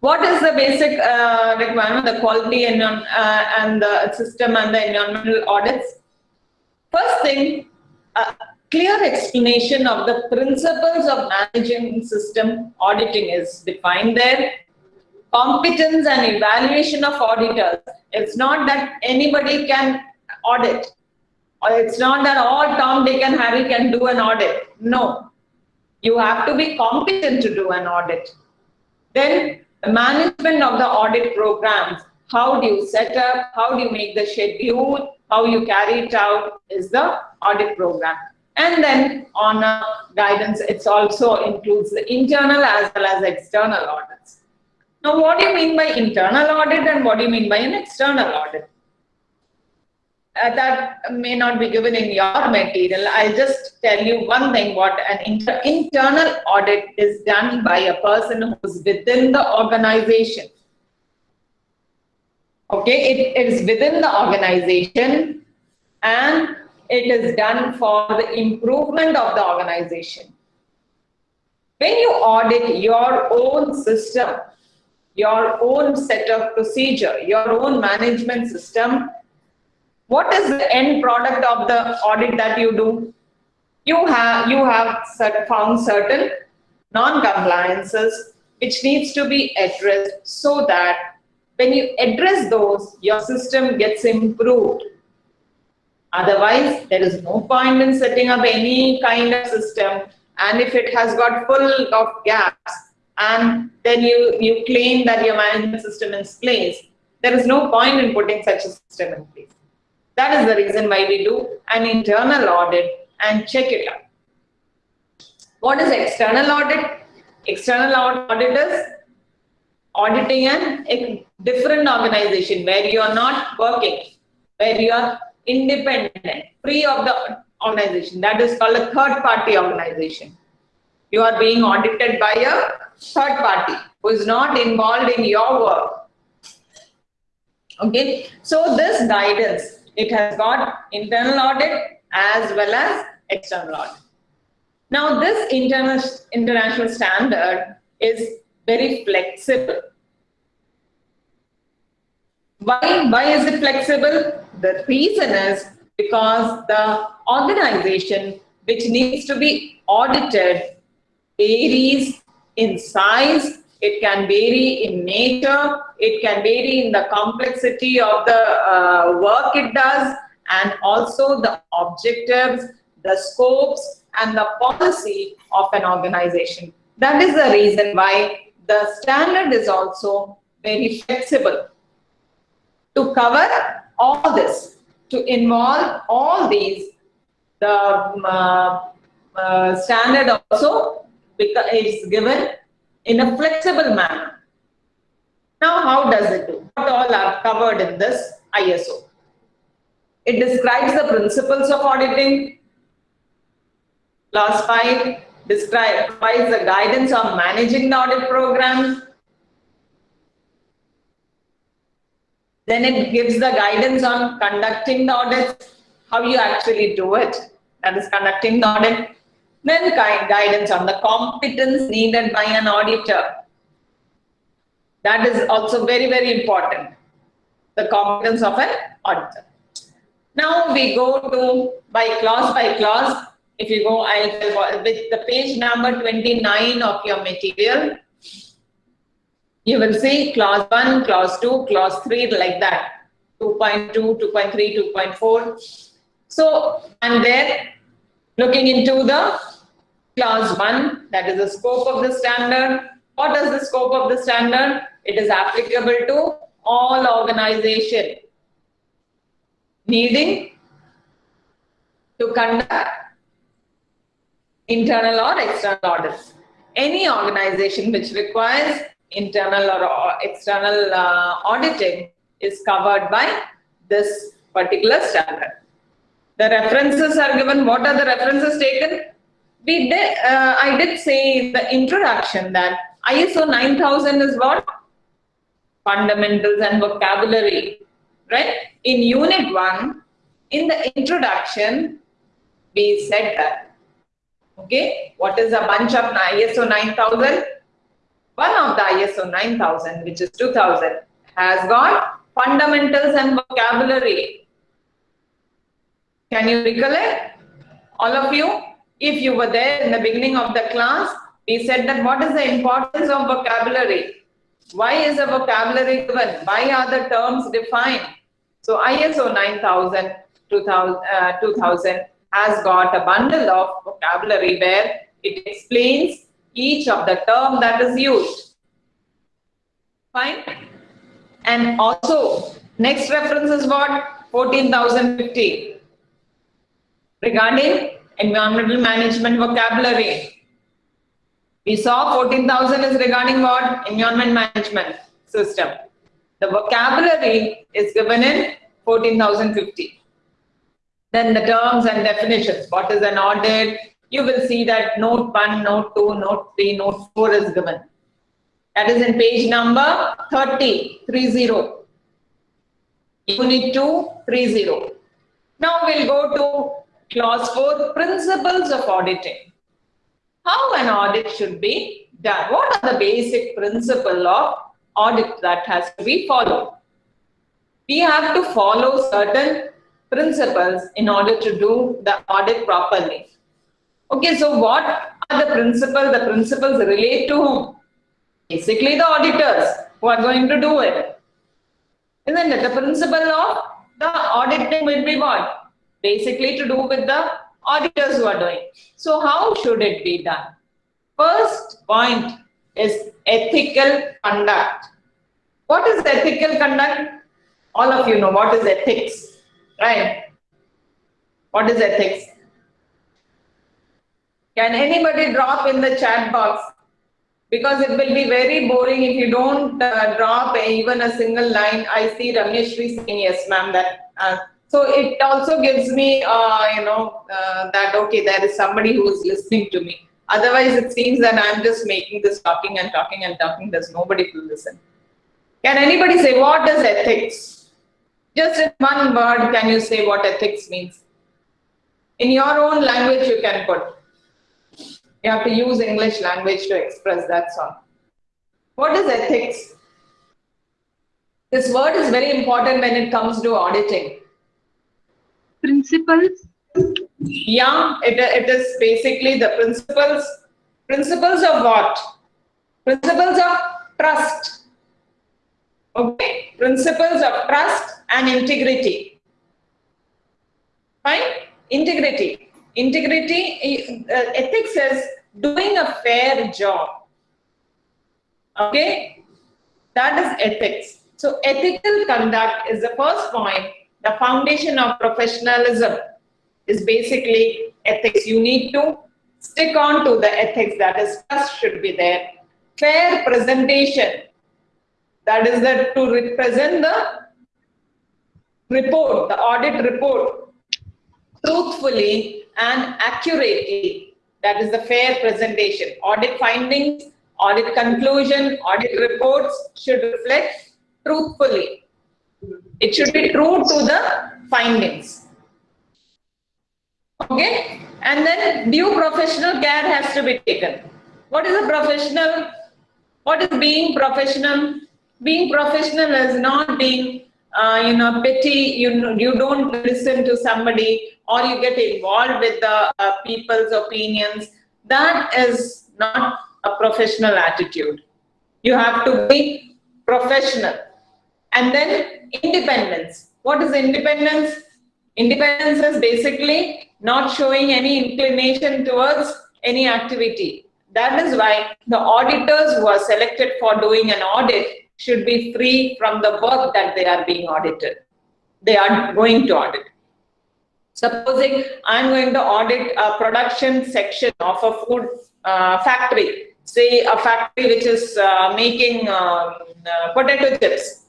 What is the basic uh, requirement, the quality and, uh, and the system and the environmental audits? First thing, uh, clear explanation of the principles of managing system auditing is defined there competence and evaluation of auditors. It's not that anybody can audit. It's not that all Tom, Dick and Harry can do an audit. No. You have to be competent to do an audit. Then the management of the audit programs. How do you set up? How do you make the schedule? How you carry it out is the audit program. And then on guidance, it's also includes the internal as well as external audits. Now, what do you mean by internal audit and what do you mean by an external audit? Uh, that may not be given in your material. I'll just tell you one thing, what an inter internal audit is done by a person who's within the organization. Okay, it is within the organization and it is done for the improvement of the organization. When you audit your own system, your own set of procedure, your own management system. What is the end product of the audit that you do? You have, you have found certain non-compliances which needs to be addressed so that when you address those, your system gets improved. Otherwise, there is no point in setting up any kind of system. And if it has got full of gaps, and then you, you claim that your management system is place, there is no point in putting such a system in place. That is the reason why we do an internal audit and check it out. What is external audit? External audit is auditing an a different organization where you are not working, where you are independent, free of the organization. That is called a third party organization. You are being audited by a third party who is not involved in your work. Okay, so this guidance, it has got internal audit as well as external audit. Now this internal, international standard is very flexible. Why, why is it flexible? The reason is because the organization which needs to be audited varies in size, it can vary in nature, it can vary in the complexity of the uh, work it does, and also the objectives, the scopes, and the policy of an organization. That is the reason why the standard is also very flexible to cover all this, to involve all these. The um, uh, uh, standard also is given in a flexible manner. Now, how does it do? What all are covered in this ISO? It describes the principles of auditing. Clause 5 describes the guidance on managing the audit program. Then it gives the guidance on conducting the audit, how you actually do it, that is conducting the audit. Then guidance on the competence needed by an auditor. That is also very, very important, the competence of an auditor. Now we go to by clause by clause. If you go, I'll with the page number 29 of your material, you will see clause 1, clause 2, clause 3, like that. 2.2, 2.3, 2.4. So, and then looking into the clause 1, that is the scope of the standard. What is the scope of the standard? It is applicable to all organization needing to conduct internal or external audits. Any organization which requires internal or external uh, auditing is covered by this particular standard. The references are given. What are the references taken? We did, uh, I did say the introduction that ISO 9000 is what? Fundamentals and vocabulary, right? In unit 1, in the introduction, we said that. Okay, what is a bunch of ISO 9000? One of the ISO 9000, which is 2000, has got fundamentals and vocabulary. Can you recollect? All of you, if you were there in the beginning of the class, we said that what is the importance of vocabulary? Why is a vocabulary given? Why are the terms defined? So ISO 9000 2000, uh, 2000 has got a bundle of vocabulary where it explains each of the term that is used. Fine. And also, next reference is what? 14,050. Regarding environmental management vocabulary. We saw 14,000 is regarding what? Environment management system. The vocabulary is given in 14,050. Then the terms and definitions. What is an audit? You will see that note 1, note 2, note 3, note 4 is given. That is in page number 30, 30. Unit 2, 30. Now we'll go to clause 4, principles of auditing. How an audit should be done. What are the basic principle of audit that has to be followed? We have to follow certain principles in order to do the audit properly. Okay, so what are the principles? The principles relate to whom? Basically the auditors who are going to do it. Isn't it? The principle of the auditing will be what? Basically to do with the auditors who are doing. So how should it be done? First point is ethical conduct. What is ethical conduct? All of you know what is ethics right? What is ethics? Can anybody drop in the chat box? Because it will be very boring if you don't uh, drop even a single line. I see Rameshri saying yes, ma'am. That uh, so it also gives me, uh, you know, uh, that okay, there is somebody who is listening to me. Otherwise, it seems that I'm just making this talking and talking and talking. There's nobody to listen. Can anybody say what is ethics? Just in one word, can you say what ethics means? In your own language, you can put. You have to use English language to express that song. What is ethics? This word is very important when it comes to auditing. Principles? Yeah, it, it is basically the principles. Principles of what? Principles of trust. Okay, principles of trust and integrity. Fine? Integrity. Integrity, uh, ethics is doing a fair job. Okay? That is ethics. So ethical conduct is the first point. The foundation of professionalism is basically ethics. You need to stick on to the ethics that is first should be there. Fair presentation. That is that to represent the report, the audit report, truthfully and accurately. That is the fair presentation. Audit findings, audit conclusion, audit reports should reflect truthfully. It should be true to the findings. Okay? And then due professional care has to be taken. What is a professional? What is being professional? Being professional is not being uh, you know, petty, you, know, you don't listen to somebody or you get involved with the uh, people's opinions. That is not a professional attitude. You have to be professional. And then independence. What is independence? Independence is basically not showing any inclination towards any activity. That is why the auditors who are selected for doing an audit should be free from the work that they are being audited. They are going to audit. Supposing I'm going to audit a production section of a food uh, factory, say a factory which is uh, making um, uh, potato chips.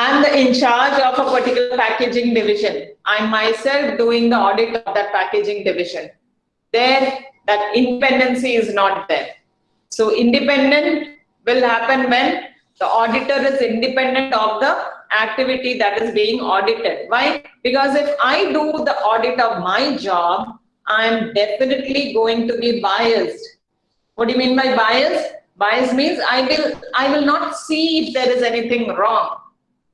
I'm the in charge of a particular packaging division. I'm myself doing the audit of that packaging division. There, that independency is not there. So independent will happen when the auditor is independent of the activity that is being audited. Why? Because if I do the audit of my job, I'm definitely going to be biased. What do you mean by bias? Bias means I will, I will not see if there is anything wrong.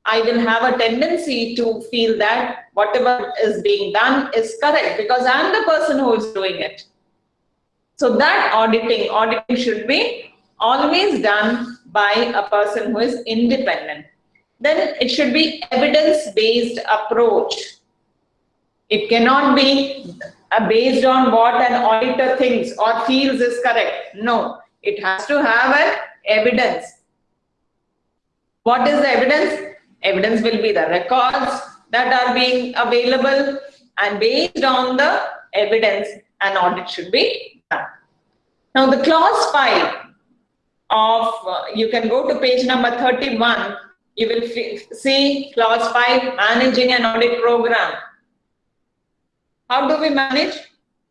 I will have a tendency to feel that whatever is being done is correct because I'm the person who is doing it. So that auditing, auditing should be always done by a person who is independent. Then it should be evidence-based approach. It cannot be based on what an auditor thinks or feels is correct. No, it has to have an evidence. What is the evidence? Evidence will be the records that are being available and based on the evidence, an audit should be done. Now the clause 5 of, uh, you can go to page number 31, you will see clause 5, managing an audit program. How do we manage?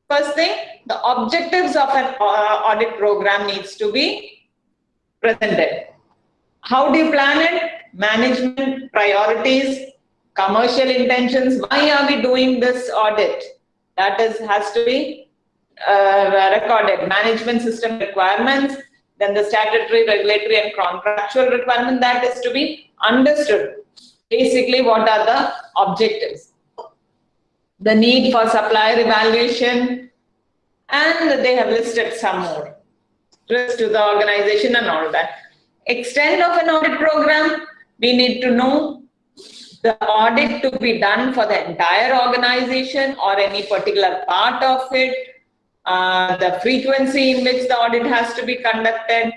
First thing, the objectives of an uh, audit program needs to be presented. How do you plan it? Management priorities, commercial intentions. Why are we doing this audit? That is has to be uh, recorded. Management system requirements, then the statutory, regulatory and contractual requirement that is to be understood. Basically, what are the objectives? The need for supplier evaluation, and they have listed some more. Risk to the organization and all that. Extent of an audit program, we need to know the audit to be done for the entire organization or any particular part of it, uh, the frequency in which the audit has to be conducted,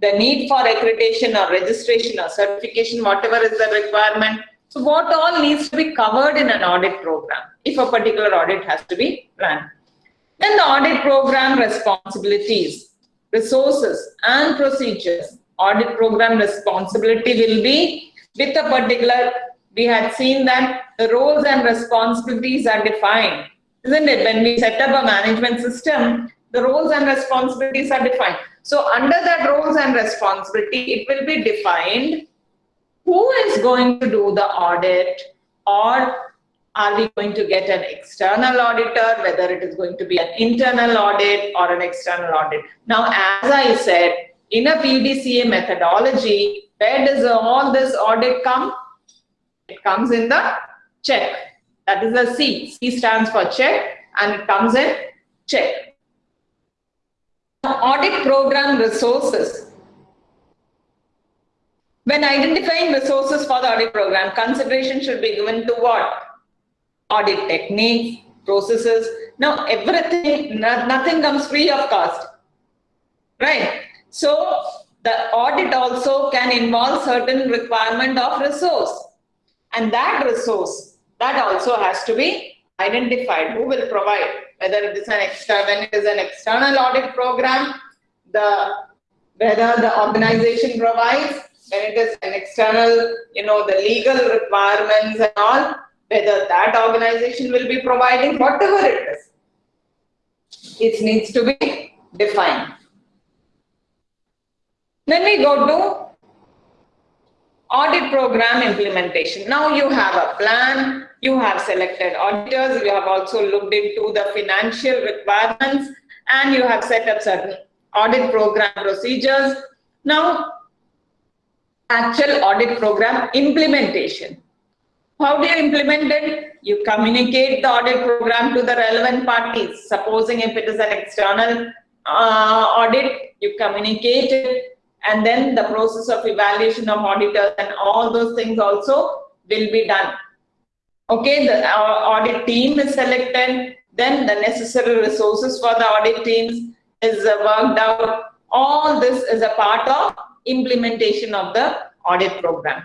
the need for accreditation or registration or certification, whatever is the requirement. So what all needs to be covered in an audit program if a particular audit has to be run. Then the audit program responsibilities, resources and procedures. Audit program responsibility will be with a particular, we had seen that the roles and responsibilities are defined isn't it? When we set up a management system, the roles and responsibilities are defined. So under that roles and responsibility, it will be defined who is going to do the audit or are we going to get an external auditor, whether it is going to be an internal audit or an external audit. Now, as I said, in a PDCA methodology, where does all this audit come? It comes in the check. That is a C. C stands for check and it comes in check. Audit program resources. When identifying resources for the audit program, consideration should be given to what? audit techniques, processes. Now, everything, nothing comes free of cost, right? So, the audit also can involve certain requirement of resource. And that resource, that also has to be identified. Who will provide? Whether it is an external, when it is an external audit program, the whether the organization provides, when it is an external, you know, the legal requirements and all, whether that organization will be providing, whatever it is, it needs to be defined. Then we go to audit program implementation. Now you have a plan, you have selected auditors, you have also looked into the financial requirements, and you have set up certain audit program procedures. Now, actual audit program implementation. How do you implement it? You communicate the audit program to the relevant parties. Supposing if it is an external uh, audit, you communicate it and then the process of evaluation of auditors and all those things also will be done. Okay, the uh, audit team is selected, then the necessary resources for the audit teams is uh, worked out. All this is a part of implementation of the audit program.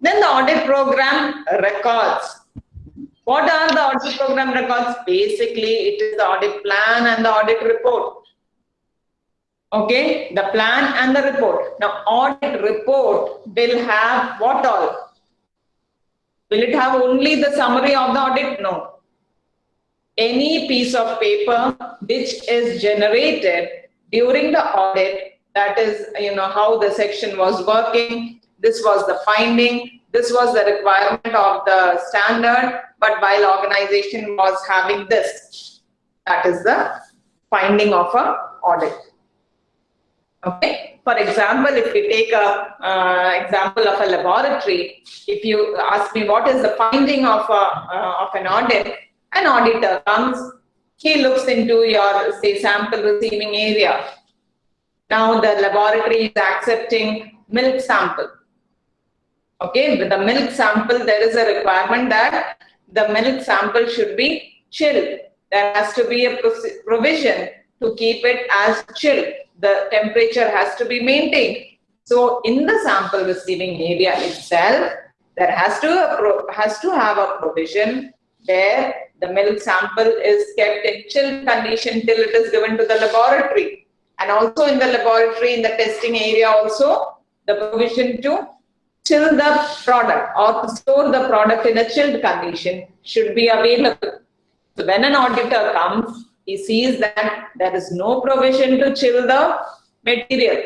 Then the audit program records. What are the audit program records? Basically, it is the audit plan and the audit report. Okay, the plan and the report. Now, audit report will have what all? Will it have only the summary of the audit? No. Any piece of paper which is generated during the audit, that is, you know, how the section was working, this was the finding, this was the requirement of the standard, but while organization was having this, that is the finding of a audit. Okay. For example, if we take a uh, example of a laboratory, if you ask me what is the finding of a, uh, of an audit, an auditor comes, he looks into your say sample receiving area. Now the laboratory is accepting milk sample. Okay, with the milk sample, there is a requirement that the milk sample should be chilled. There has to be a provision to keep it as chilled the temperature has to be maintained. So in the sample receiving area itself, there has to, has to have a provision where the milk sample is kept in chilled condition till it is given to the laboratory. And also in the laboratory, in the testing area also, the provision to chill the product or to store the product in a chilled condition should be available. So when an auditor comes, he sees that there is no provision to chill the material.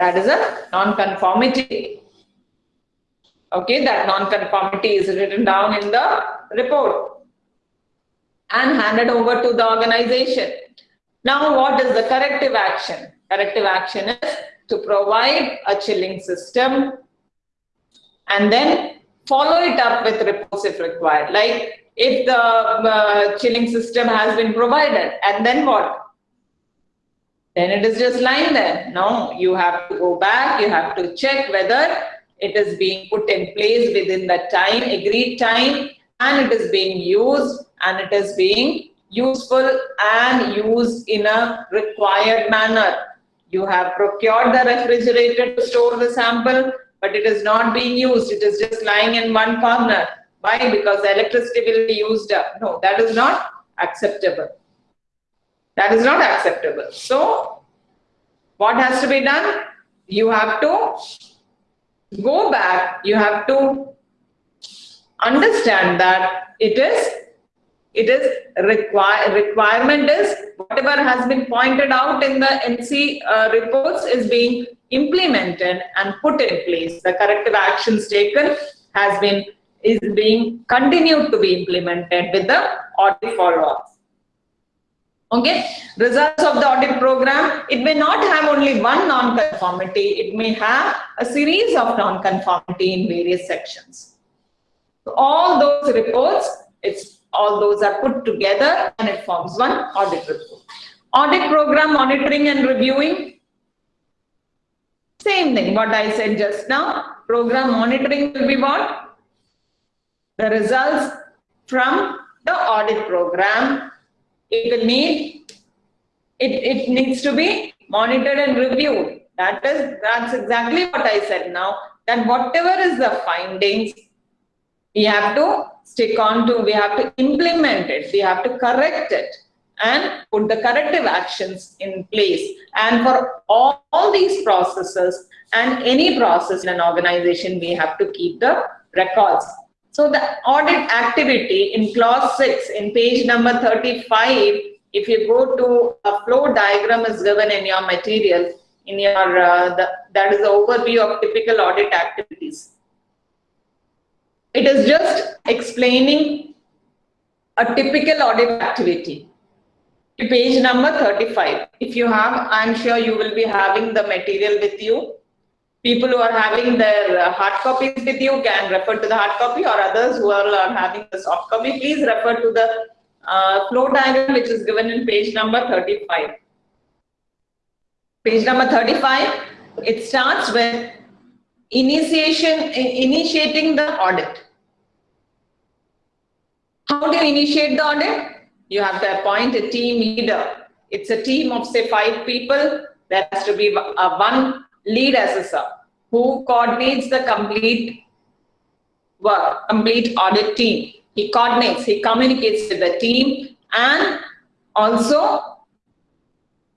That is a non-conformity. Okay, that non-conformity is written down in the report and handed over to the organization. Now, what is the corrective action? Corrective action is to provide a chilling system and then follow it up with reports if required. Like if the uh, chilling system has been provided. And then what? Then it is just lying there. No you have to go back. You have to check whether it is being put in place within the time agreed time and it is being used and it is being useful and used in a required manner. You have procured the refrigerator to store the sample but it is not being used. It is just lying in one corner why? Because the electricity will be used up. No, that is not acceptable. That is not acceptable. So, what has to be done? You have to go back. You have to understand that it is it is require requirement is whatever has been pointed out in the NC uh, reports is being implemented and put in place. The corrective actions taken has been is being continued to be implemented with the audit follow-ups. Okay, results of the audit program, it may not have only one non-conformity, it may have a series of non-conformity in various sections. So all those reports, it's all those are put together and it forms one audit report. Audit program monitoring and reviewing, same thing what I said just now. Program monitoring will be what? The results from the audit program. It will need, it, it needs to be monitored and reviewed. That is, that's exactly what I said now, that whatever is the findings, we have to stick on to, we have to implement it, we have to correct it and put the corrective actions in place. And for all, all these processes and any process in an organization, we have to keep the records. So the audit activity in clause 6 in page number 35, if you go to a flow diagram is given in your material, in your, uh, the, that is the overview of typical audit activities. It is just explaining a typical audit activity. To page number 35. If you have, I'm sure you will be having the material with you. People who are having their uh, hard copies with you can refer to the hard copy or others who are uh, having the soft copy, please refer to the uh, flow diagram which is given in page number 35. Page number 35, it starts with initiation, initiating the audit. How do you initiate the audit? You have to appoint a team leader. It's a team of say five people. There has to be a one lead assessor who coordinates the complete work, complete audit team. He coordinates, he communicates with the team and also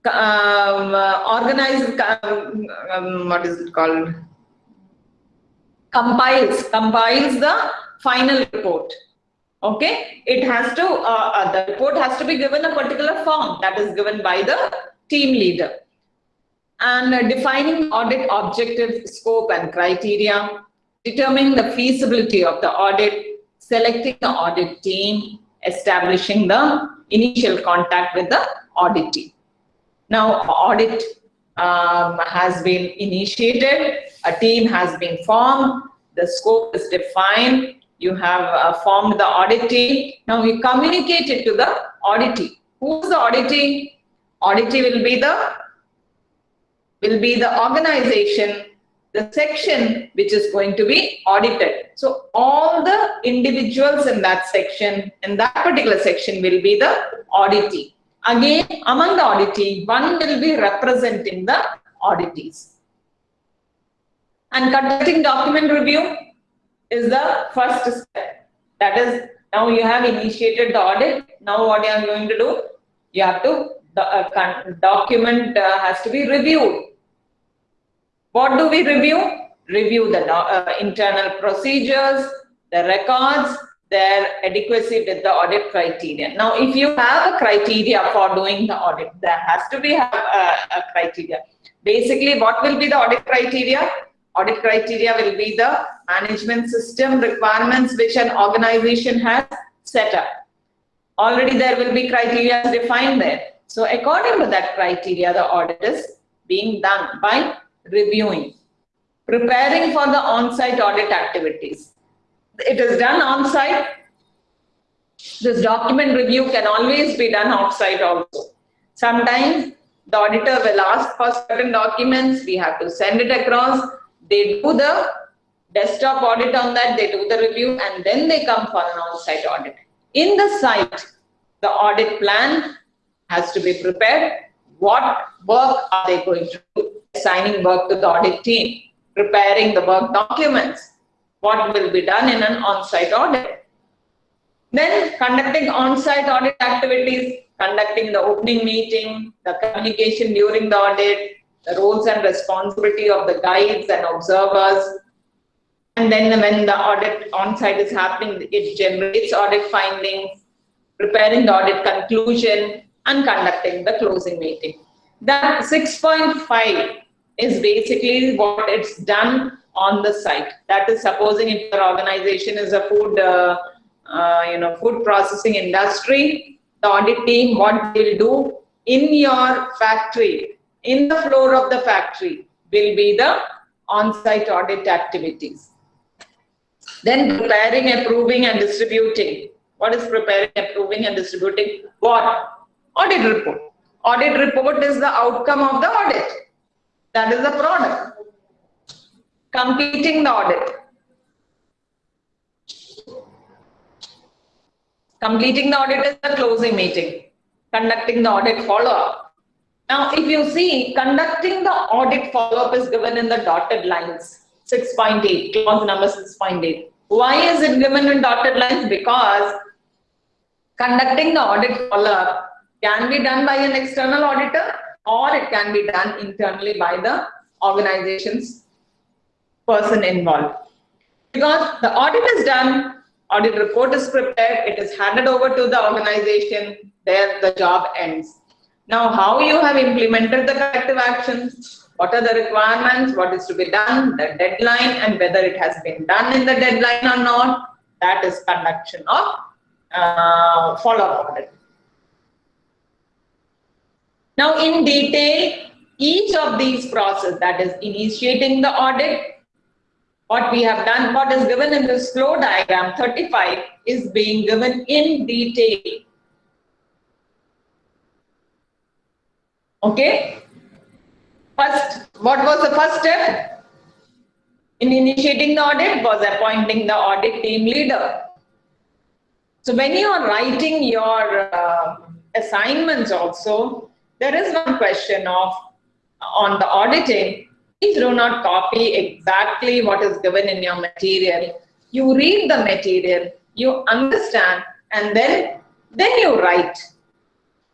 um, uh, organizes, um, um, what is it called? Compiles, compiles the final report. Okay, it has to, uh, uh, the report has to be given a particular form that is given by the team leader and uh, defining audit objective, scope and criteria, determining the feasibility of the audit, selecting the audit team, establishing the initial contact with the auditee. Now, audit um, has been initiated, a team has been formed, the scope is defined, you have uh, formed the auditee. Now, you communicate it to the auditee. Who is the auditee? Auditee will be the will be the organization, the section which is going to be audited. So all the individuals in that section, in that particular section will be the auditee. Again, among the auditee, one will be representing the auditees. And conducting document review is the first step. That is, now you have initiated the audit. Now what you are going to do? You have to the uh, document uh, has to be reviewed. What do we review? Review the uh, internal procedures, the records, their adequacy with the audit criteria. Now, if you have a criteria for doing the audit, there has to be a, a criteria. Basically, what will be the audit criteria? Audit criteria will be the management system requirements which an organization has set up. Already there will be criteria defined there. So according to that criteria, the audit is being done by reviewing, preparing for the on-site audit activities. It is done on-site. This document review can always be done off-site also. Sometimes the auditor will ask for certain documents, we have to send it across, they do the desktop audit on that, they do the review, and then they come for an on-site audit. In the site, the audit plan has to be prepared. What work are they going to do? Assigning work to the audit team, preparing the work documents, what will be done in an on-site audit. Then conducting on-site audit activities, conducting the opening meeting, the communication during the audit, the roles and responsibility of the guides and observers. And then when the audit on-site is happening, it generates audit findings, preparing the audit conclusion, and conducting the closing meeting. That 6.5 is basically what it's done on the site. That is supposing if your organization is a food, uh, uh, you know, food processing industry, the audit team, what they'll do in your factory, in the floor of the factory will be the on-site audit activities. Then preparing, approving and distributing. What is preparing, approving and distributing? What? Audit report. Audit report is the outcome of the audit. That is the product. Completing the audit. Completing the audit is the closing meeting. Conducting the audit follow-up. Now, if you see, conducting the audit follow-up is given in the dotted lines, 6.8, clause number 6.8. Why is it given in dotted lines? Because conducting the audit follow-up can be done by an external auditor or it can be done internally by the organization's person involved. Because the audit is done, audit report is prepared, it is handed over to the organization, there the job ends. Now, how you have implemented the corrective actions, what are the requirements, what is to be done, the deadline, and whether it has been done in the deadline or not, that is conduction of uh, follow-up audit. Now, in detail, each of these process, that is initiating the audit, what we have done, what is given in this flow diagram 35 is being given in detail. Okay. First, what was the first step? In initiating the audit was appointing the audit team leader. So when you are writing your uh, assignments also, there is one question of on the auditing, please do not copy exactly what is given in your material. You read the material, you understand, and then, then you write.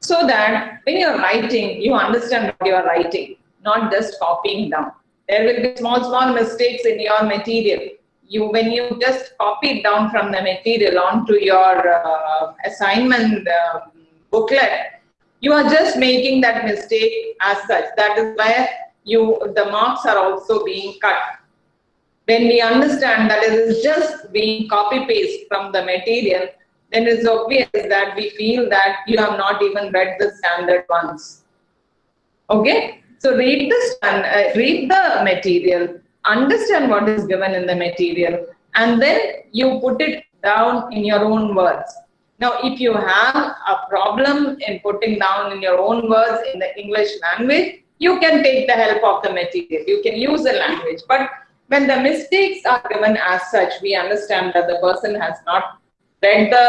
So that when you're writing, you understand what you are writing, not just copying down. There will be small, small mistakes in your material. You, when you just copy it down from the material onto your uh, assignment uh, booklet, you are just making that mistake as such. That is where you the marks are also being cut. When we understand that it is just being copy paste from the material, then it's obvious that we feel that you have not even read the standard once. Okay, so read the uh, read the material, understand what is given in the material, and then you put it down in your own words. Now, if you have a problem in putting down in your own words in the English language, you can take the help of the material. You can use the language. But when the mistakes are given as such, we understand that the person has not read the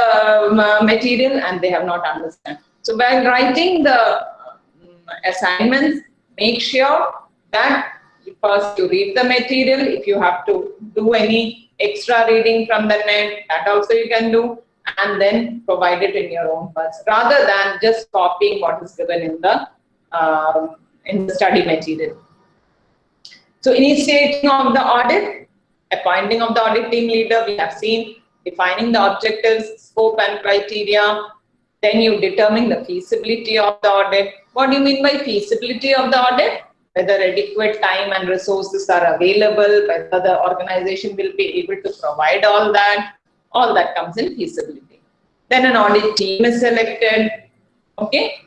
um, uh, material and they have not understood. So while writing the um, assignments, make sure that first you read the material. If you have to do any extra reading from the net, that also you can do and then provide it in your own words rather than just copying what is given in the um, in the study material. So initiating of the audit, appointing of the audit team leader, we have seen defining the objectives, scope and criteria, then you determine the feasibility of the audit. What do you mean by feasibility of the audit? Whether adequate time and resources are available, whether the organization will be able to provide all that, all that comes in feasibility. Then an audit team is selected, okay?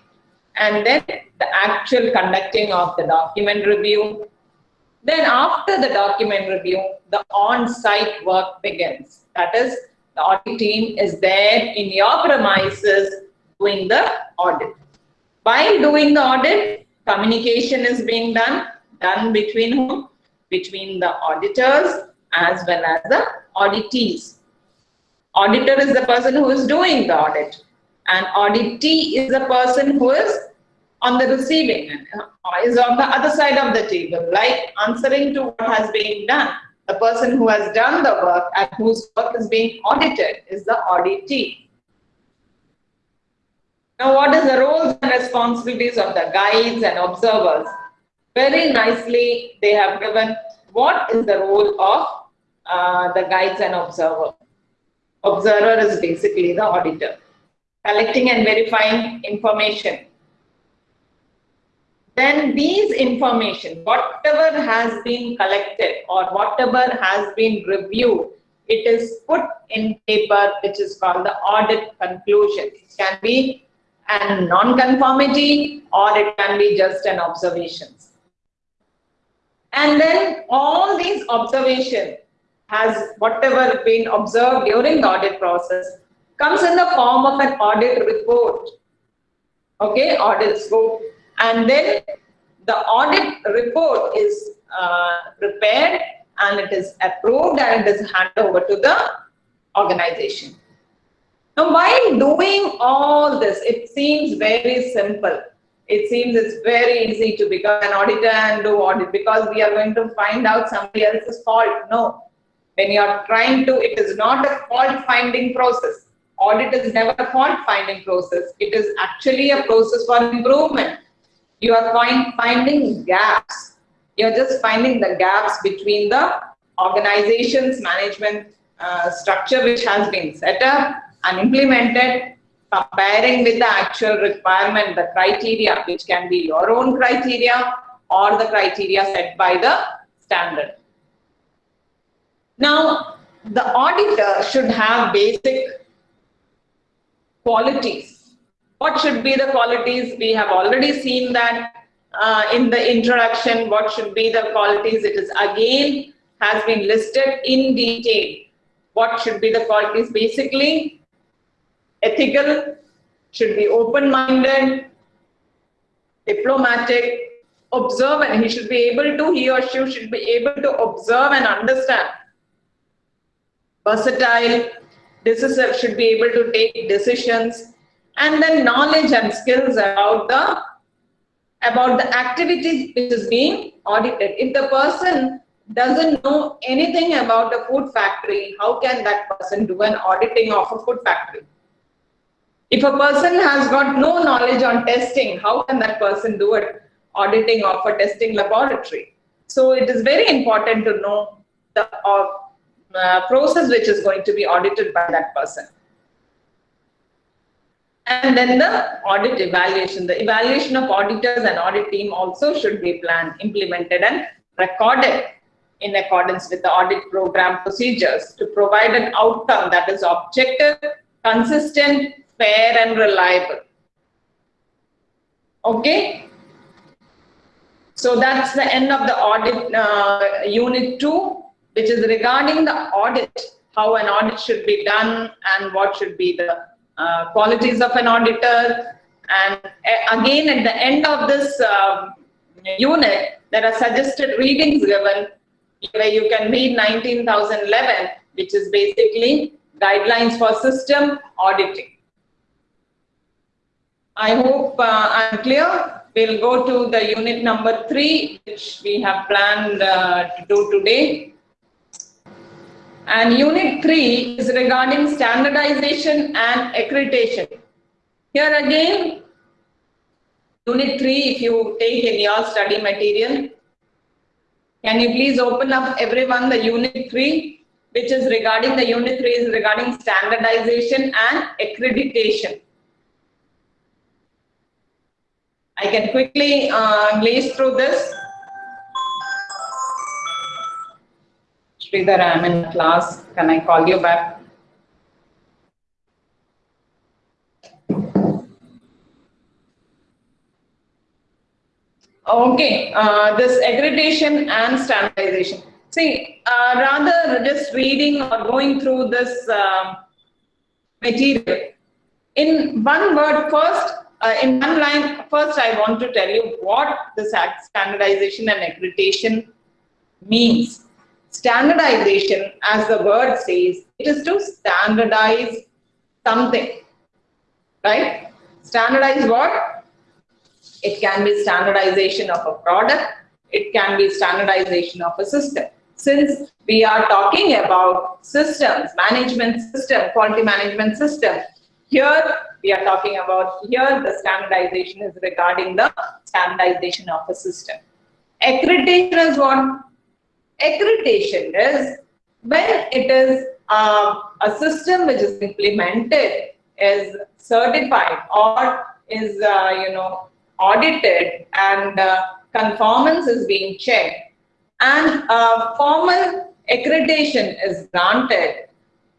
And then the actual conducting of the document review. Then after the document review, the on-site work begins. That is, the audit team is there in your premises doing the audit. While doing the audit, communication is being done, done between whom? Between the auditors as well as the auditees. Auditor is the person who is doing the audit and auditee is the person who is on the receiving uh, is on the other side of the table, like answering to what has been done. The person who has done the work and whose work is being audited is the auditee. Now, what is the roles and responsibilities of the guides and observers? Very nicely, they have given what is the role of uh, the guides and observers. Observer is basically the auditor. Collecting and verifying information. Then these information, whatever has been collected or whatever has been reviewed, it is put in paper which is called the audit conclusion. It can be a non-conformity or it can be just an observations. And then all these observations has whatever been observed during the audit process comes in the form of an audit report. Okay, audit scope. And then the audit report is uh, prepared and it is approved and it is handed over to the organization. Now, while doing all this, it seems very simple. It seems it's very easy to become an auditor and do audit because we are going to find out somebody else's fault. No. When you are trying to, it is not a fault finding process. Audit is never a fault finding process. It is actually a process for improvement. You are find, finding gaps. You're just finding the gaps between the organization's management uh, structure which has been set up and implemented, comparing with the actual requirement, the criteria, which can be your own criteria or the criteria set by the standard. Now, the auditor should have basic qualities. What should be the qualities? We have already seen that uh, in the introduction, what should be the qualities? It is again has been listed in detail. What should be the qualities? Basically, ethical, should be open-minded, diplomatic, observant. He should be able to, he or she should be able to observe and understand. Versatile, decisive, should be able to take decisions. And then knowledge and skills about the about the activity which is being audited. If the person doesn't know anything about a food factory, how can that person do an auditing of a food factory? If a person has got no knowledge on testing, how can that person do an Auditing of a testing laboratory. So it is very important to know the uh, uh, process which is going to be audited by that person. And then the audit evaluation. The evaluation of auditors and audit team also should be planned, implemented and recorded in accordance with the audit program procedures to provide an outcome that is objective, consistent, fair and reliable. Okay. So that's the end of the audit uh, unit two, which is regarding the audit, how an audit should be done and what should be the uh, qualities of an auditor. And again, at the end of this um, unit, there are suggested readings given where you can read 19,011, which is basically guidelines for system auditing. I hope uh, I'm clear. We'll go to the unit number three, which we have planned uh, to do today. And unit three is regarding standardization and accreditation. Here again, unit three, if you take in your study material, can you please open up everyone the unit three, which is regarding the unit three is regarding standardization and accreditation. I can quickly uh, glaze through this. Sridhar, I'm in class. Can I call you back? Okay, uh, this accreditation and standardization. See, uh, rather just reading or going through this uh, material, in one word first, uh, in one line, first I want to tell you what this standardization and accreditation means. Standardization, as the word says, it is to standardize something, right? Standardize what? It can be standardization of a product. It can be standardization of a system. Since we are talking about systems, management system, quality management system, here we are talking about here the standardization is regarding the standardization of a system. Accreditation is what? Accreditation is when it is uh, a system which is implemented, is certified or is, uh, you know, audited and uh, conformance is being checked and formal accreditation is granted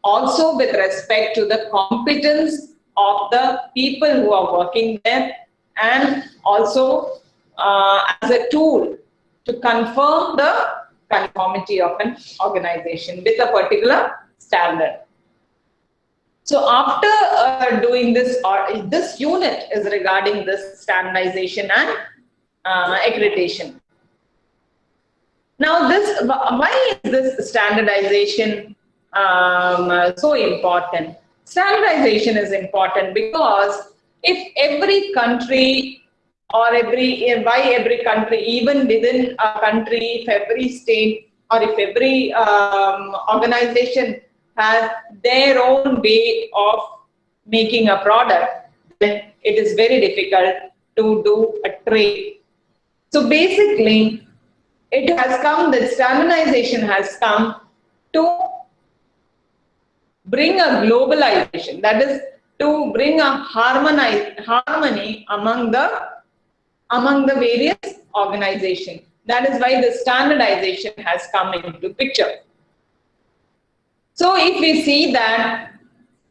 also with respect to the competence of the people who are working there and also uh, as a tool to confirm the conformity of an organization with a particular standard. So after uh, doing this, or this unit is regarding this standardization and uh, accreditation. Now this, why is this standardization um, so important? Standardization is important because if every country or every, why every country, even within a country, if every state or if every um, organization has their own way of making a product, then it is very difficult to do a trade. So basically, it has come, the standardization has come to bring a globalization, that is to bring a harmony among the among the various organizations. That is why the standardization has come into picture. So if we see that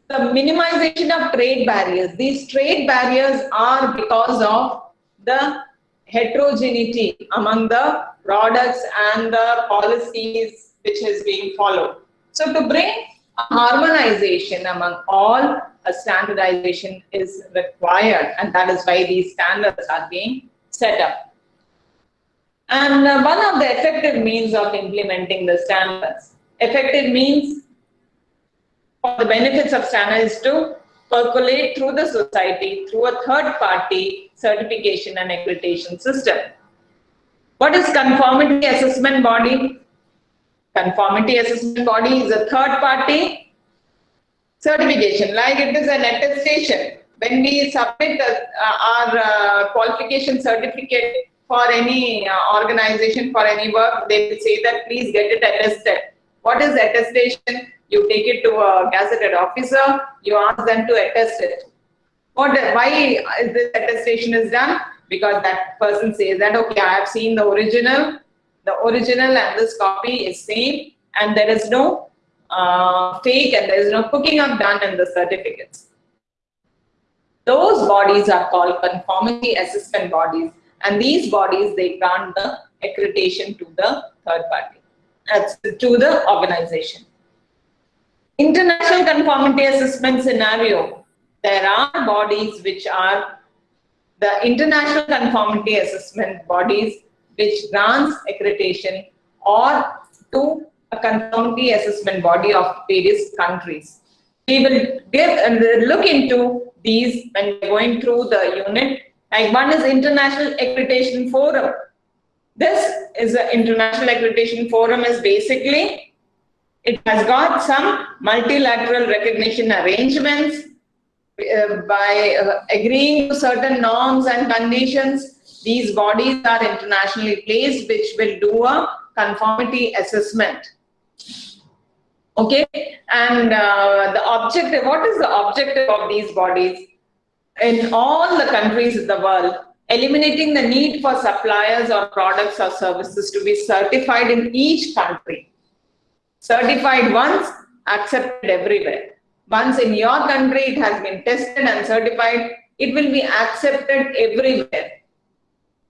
the minimization of trade barriers, these trade barriers are because of the heterogeneity among the products and the policies which is being followed. So to bring harmonization among all, a standardization is required and that is why these standards are being set up. And uh, one of the effective means of implementing the standards, effective means for the benefits of standards is to percolate through the society through a third party certification and accreditation system. What is conformity assessment body? Conformity assessment body is a third party certification, like it is an attestation. When we submit the, uh, our uh, qualification certificate for any uh, organization, for any work, they will say that please get it attested. What is attestation? You take it to a gazetted officer, you ask them to attest it. What, why is this attestation is done? Because that person says that, okay, I have seen the original, the original and this copy is same and there is no uh, fake and there is no cooking up done in the certificates. Those bodies are called conformity assessment bodies and these bodies, they grant the accreditation to the third party, uh, to the organization. International conformity assessment scenario, there are bodies which are the international conformity assessment bodies which grants accreditation or to a conformity assessment body of various countries. We will give and look into these when going through the unit. Like one is International Accreditation Forum. This is an International Accreditation Forum is basically, it has got some multilateral recognition arrangements uh, by uh, agreeing to certain norms and conditions, these bodies are internationally placed, which will do a conformity assessment. Okay, and uh, the objective, what is the objective of these bodies? In all the countries of the world, eliminating the need for suppliers or products or services to be certified in each country. Certified once, accepted everywhere. Once in your country it has been tested and certified, it will be accepted everywhere.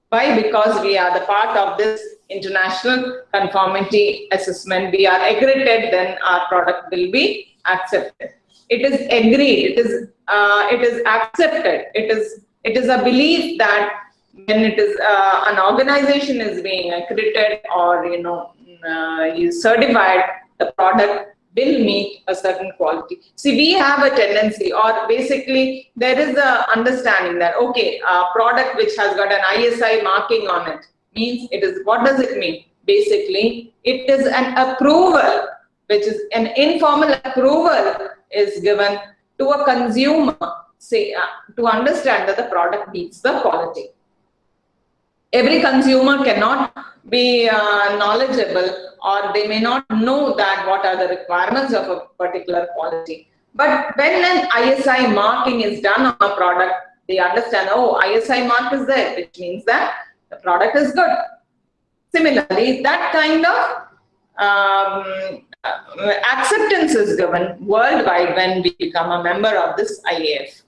Why? Because we are the part of this international conformity assessment. We are accredited, then our product will be accepted. It is agreed, it is, uh, it is accepted, it is, it is a belief that when it is uh, an organization is being accredited or you know uh, certified, the product will meet a certain quality. See, we have a tendency or basically there is a understanding that, okay, a product which has got an ISI marking on it means it is, what does it mean? Basically, it is an approval, which is an informal approval is given to a consumer, say, uh, to understand that the product meets the quality every consumer cannot be uh, knowledgeable or they may not know that what are the requirements of a particular quality. But when an ISI marking is done on a product, they understand, oh, ISI mark is there, which means that the product is good. Similarly, that kind of um, acceptance is given worldwide when we become a member of this IAF.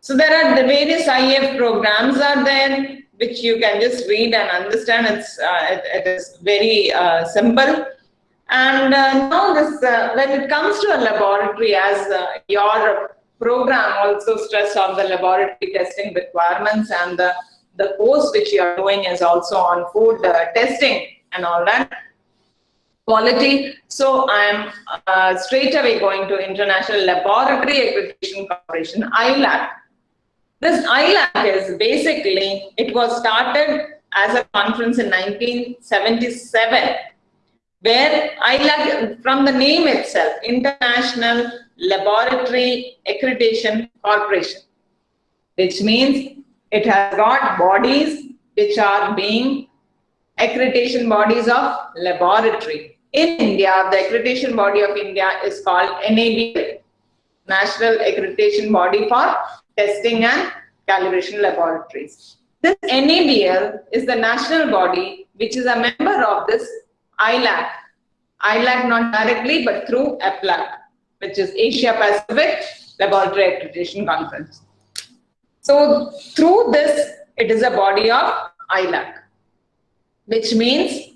So there are the various IAF programs are there which you can just read and understand. It's uh, it, it is very uh, simple. And uh, now this, uh, when it comes to a laboratory, as uh, your program also stress on the laboratory testing requirements and the, the course which you are doing is also on food testing and all that. quality. So I'm uh, straight away going to International Laboratory Accreditation Corporation, ILAC. This ILAC is basically, it was started as a conference in 1977, where ILAC, from the name itself, International Laboratory Accreditation Corporation, which means it has got bodies which are being accreditation bodies of laboratory. In India, the accreditation body of India is called NABL, National Accreditation Body for Testing and Calibration Laboratories. This NABL is the national body which is a member of this ILAC. ILAC not directly but through APLAC, which is Asia Pacific Laboratory Accreditation Conference. So through this, it is a body of ILAC which means,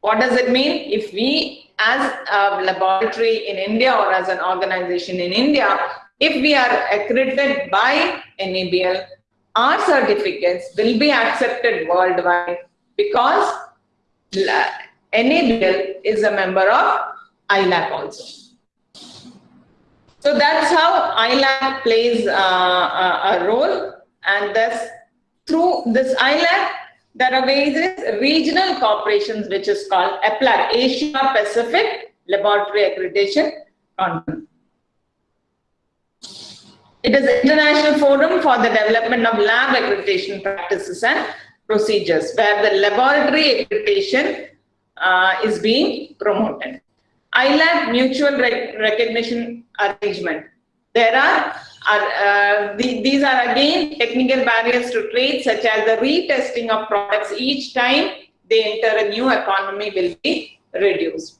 what does it mean? If we as a laboratory in India or as an organization in India, if we are accredited by NABL, our certificates will be accepted worldwide because NABL is a member of ILAC also. So that's how ILAC plays uh, a, role and thus through this ILAC, there are various regional corporations which is called APLAC, Asia Pacific Laboratory Accreditation Conference. It is international forum for the development of lab accreditation practices and procedures where the laboratory accreditation uh, is being promoted. ILAC mutual rec recognition arrangement. There are are, uh, the, these are again technical barriers to trade such as the retesting of products each time they enter a new economy will be reduced.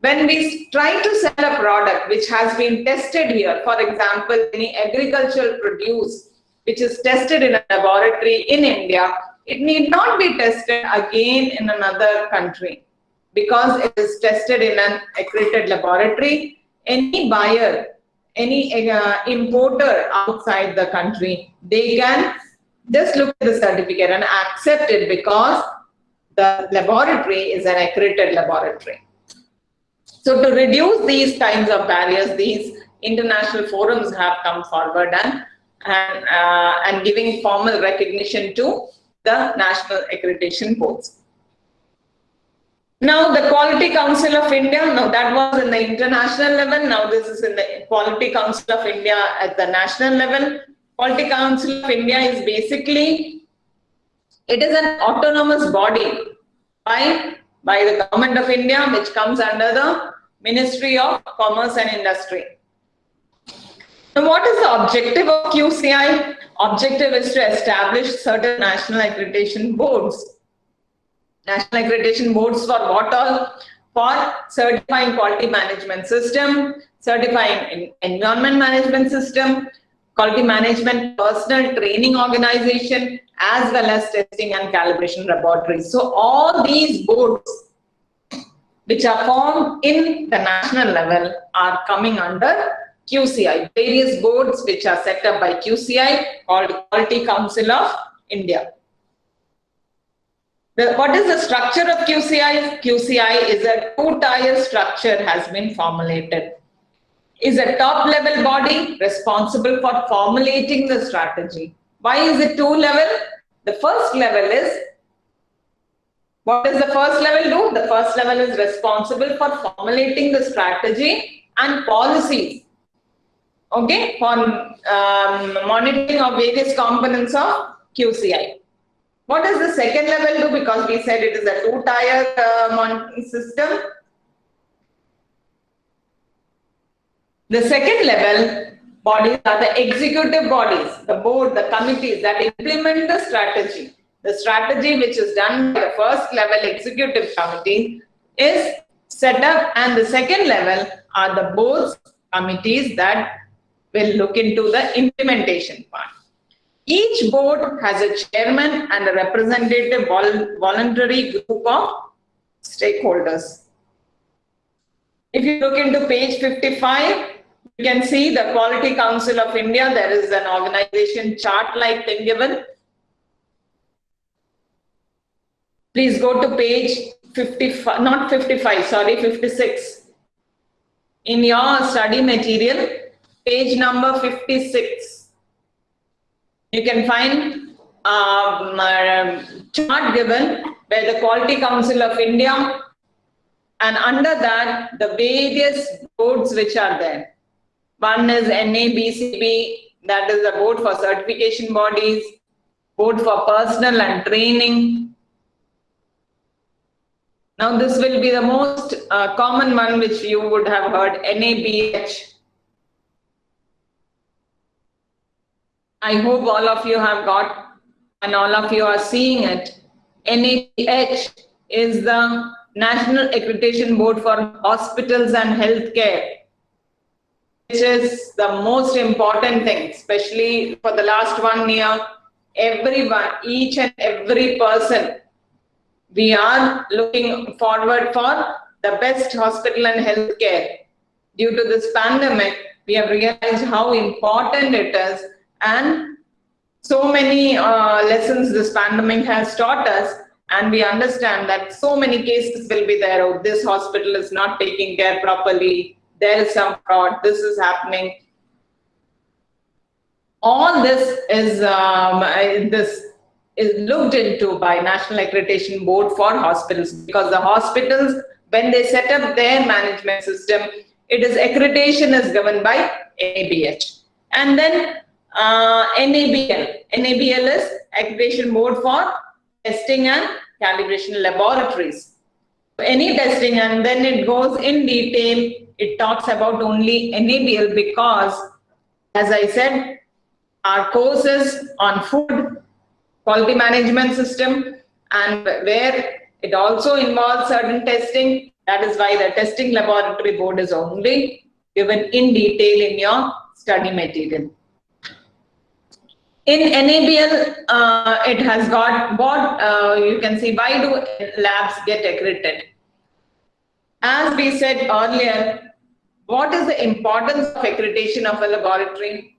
When we try to sell a product which has been tested here, for example, any agricultural produce which is tested in a laboratory in India, it need not be tested again in another country because it is tested in an accredited laboratory. Any buyer any uh, importer outside the country, they can just look at the certificate and accept it because the laboratory is an accredited laboratory. So to reduce these kinds of barriers, these international forums have come forward and, and, uh, and giving formal recognition to the national accreditation boards. Now the Quality Council of India, now that was in the international level, now this is in the Quality Council of India at the national level. Quality Council of India is basically, it is an autonomous body by, by the government of India which comes under the Ministry of Commerce and Industry. Now what is the objective of QCI? Objective is to establish certain national accreditation boards national accreditation boards for what all? For certifying quality management system, certifying environment management system, quality management personal training organization, as well as testing and calibration laboratories. So all these boards which are formed in the national level are coming under QCI, various boards which are set up by QCI called Quality Council of India. The, what is the structure of QCI? QCI is a two-tier structure has been formulated. Is a top-level body responsible for formulating the strategy. Why is it two-level? The first level is, what does the first level do? The first level is responsible for formulating the strategy and policies okay, for um, monitoring of various components of QCI. What does the second level do? Because we said it is a two-tier uh, system. The second level bodies are the executive bodies, the board, the committees that implement the strategy. The strategy which is done by the first level executive committee is set up and the second level are the boards committees that will look into the implementation part. Each board has a chairman and a representative vol voluntary group of stakeholders. If you look into page 55, you can see the Quality Council of India. There is an organization chart like thing given. Please go to page 55, not 55, sorry, 56. In your study material, page number 56. You can find um, a chart given where the Quality Council of India and under that the various boards which are there. One is NABCB, that is the board for certification bodies, board for personal and training. Now this will be the most uh, common one which you would have heard, NABH. I hope all of you have got and all of you are seeing it. NABH is the National Accreditation Board for Hospitals and Healthcare which is the most important thing, especially for the last one year. Everyone, each and every person, we are looking forward for the best hospital and healthcare. Due to this pandemic, we have realized how important it is and so many uh, lessons this pandemic has taught us and we understand that so many cases will be there. Oh, this hospital is not taking care properly there is some fraud, this is happening. All this is um, this is looked into by National Accreditation Board for hospitals because the hospitals, when they set up their management system, it is accreditation is given by NABH. And then uh, NABL. NABL is Accreditation Board for Testing and Calibration Laboratories. Any testing and then it goes in detail it talks about only NABL because, as I said, our courses on food, quality management system, and where it also involves certain testing. That is why the testing laboratory board is only given in detail in your study material. In NABL, uh, it has got what uh, you can see why do labs get accredited. As we said earlier, what is the importance of accreditation of a laboratory?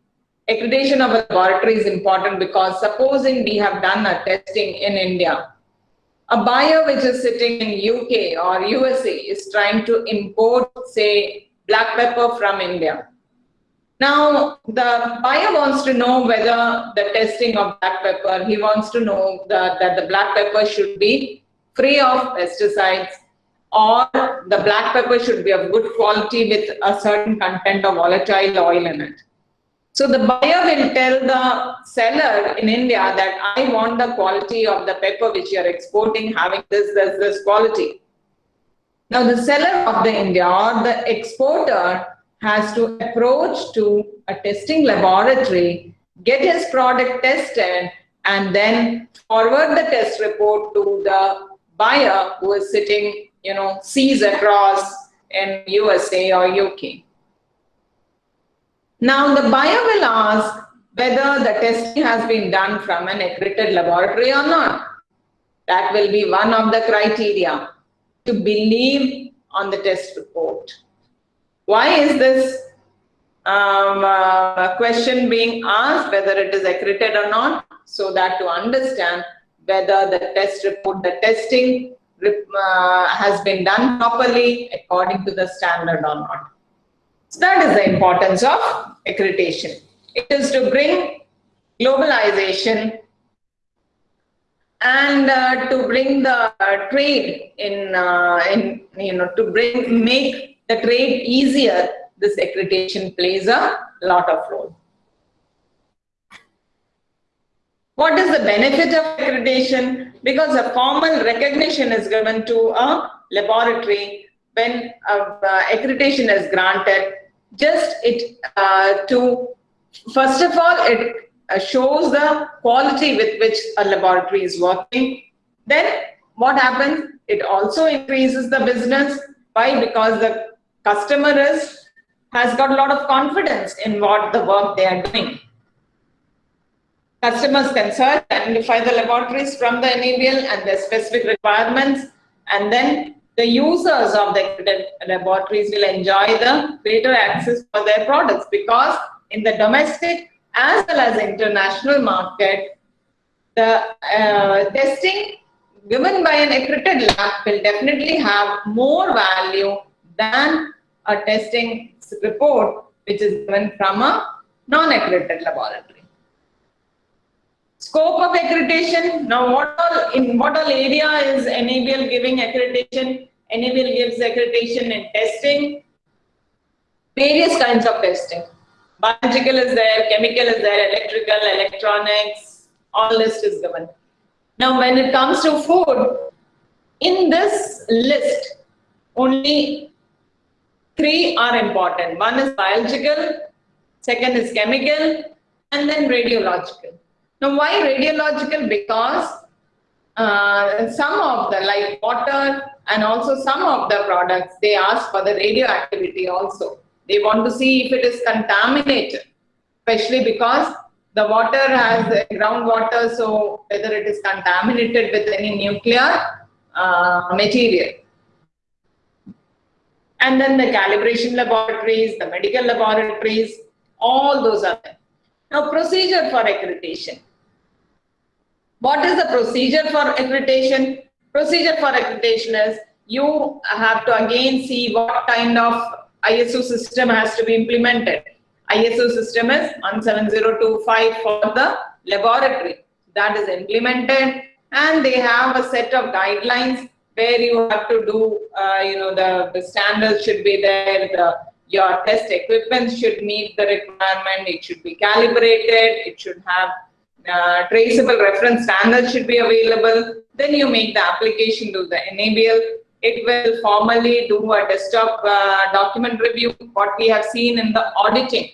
Accreditation of a laboratory is important because supposing we have done a testing in India, a buyer which is sitting in UK or USA is trying to import, say, black pepper from India. Now, the buyer wants to know whether the testing of black pepper, he wants to know that, that the black pepper should be free of pesticides, or the black pepper should be of good quality with a certain content of volatile oil in it. So the buyer will tell the seller in India that I want the quality of the pepper which you are exporting having this, this, this quality. Now the seller of the India or the exporter has to approach to a testing laboratory, get his product tested, and then forward the test report to the buyer who is sitting you know, seas across in USA or UK. Now the buyer will ask whether the testing has been done from an accredited laboratory or not. That will be one of the criteria to believe on the test report. Why is this um, uh, question being asked, whether it is accredited or not, so that to understand whether the test report, the testing uh, has been done properly according to the standard or not. So that is the importance of accreditation. It is to bring globalization and uh, to bring the uh, trade in, uh, in, you know, to bring, make the trade easier, this accreditation plays a lot of role. What is the benefit of accreditation? Because a formal recognition is given to a laboratory when uh, accreditation is granted. Just it uh, to, first of all, it uh, shows the quality with which a laboratory is working. Then what happens? It also increases the business. Why? Because the customer is, has got a lot of confidence in what the work they are doing. Customers can search, identify the laboratories from the NABL and their specific requirements, and then the users of the accredited laboratories will enjoy the greater access for their products because in the domestic as well as international market, the uh, testing given by an accredited lab will definitely have more value than a testing report which is given from a non-accredited laboratory. Scope of accreditation. Now, what all in what all area is NABL giving accreditation? NABL gives accreditation and testing, various kinds of testing. Biological is there, chemical is there, electrical, electronics, all list is given. Now, when it comes to food, in this list, only three are important. One is biological, second is chemical, and then radiological. Now, why radiological? Because uh, some of the, like water and also some of the products, they ask for the radioactivity also. They want to see if it is contaminated, especially because the water has groundwater, so whether it is contaminated with any nuclear uh, material. And then the calibration laboratories, the medical laboratories, all those are there. Now, procedure for accreditation. What is the procedure for accreditation? Procedure for accreditation is you have to again see what kind of ISO system has to be implemented. ISO system is 17025 for the laboratory. That is implemented and they have a set of guidelines where you have to do, uh, you know, the, the standards should be there, the, your test equipment should meet the requirement, it should be calibrated, it should have uh, traceable reference standards should be available. Then you make the application to the NABL it will formally do a desktop uh, document review, what we have seen in the auditing.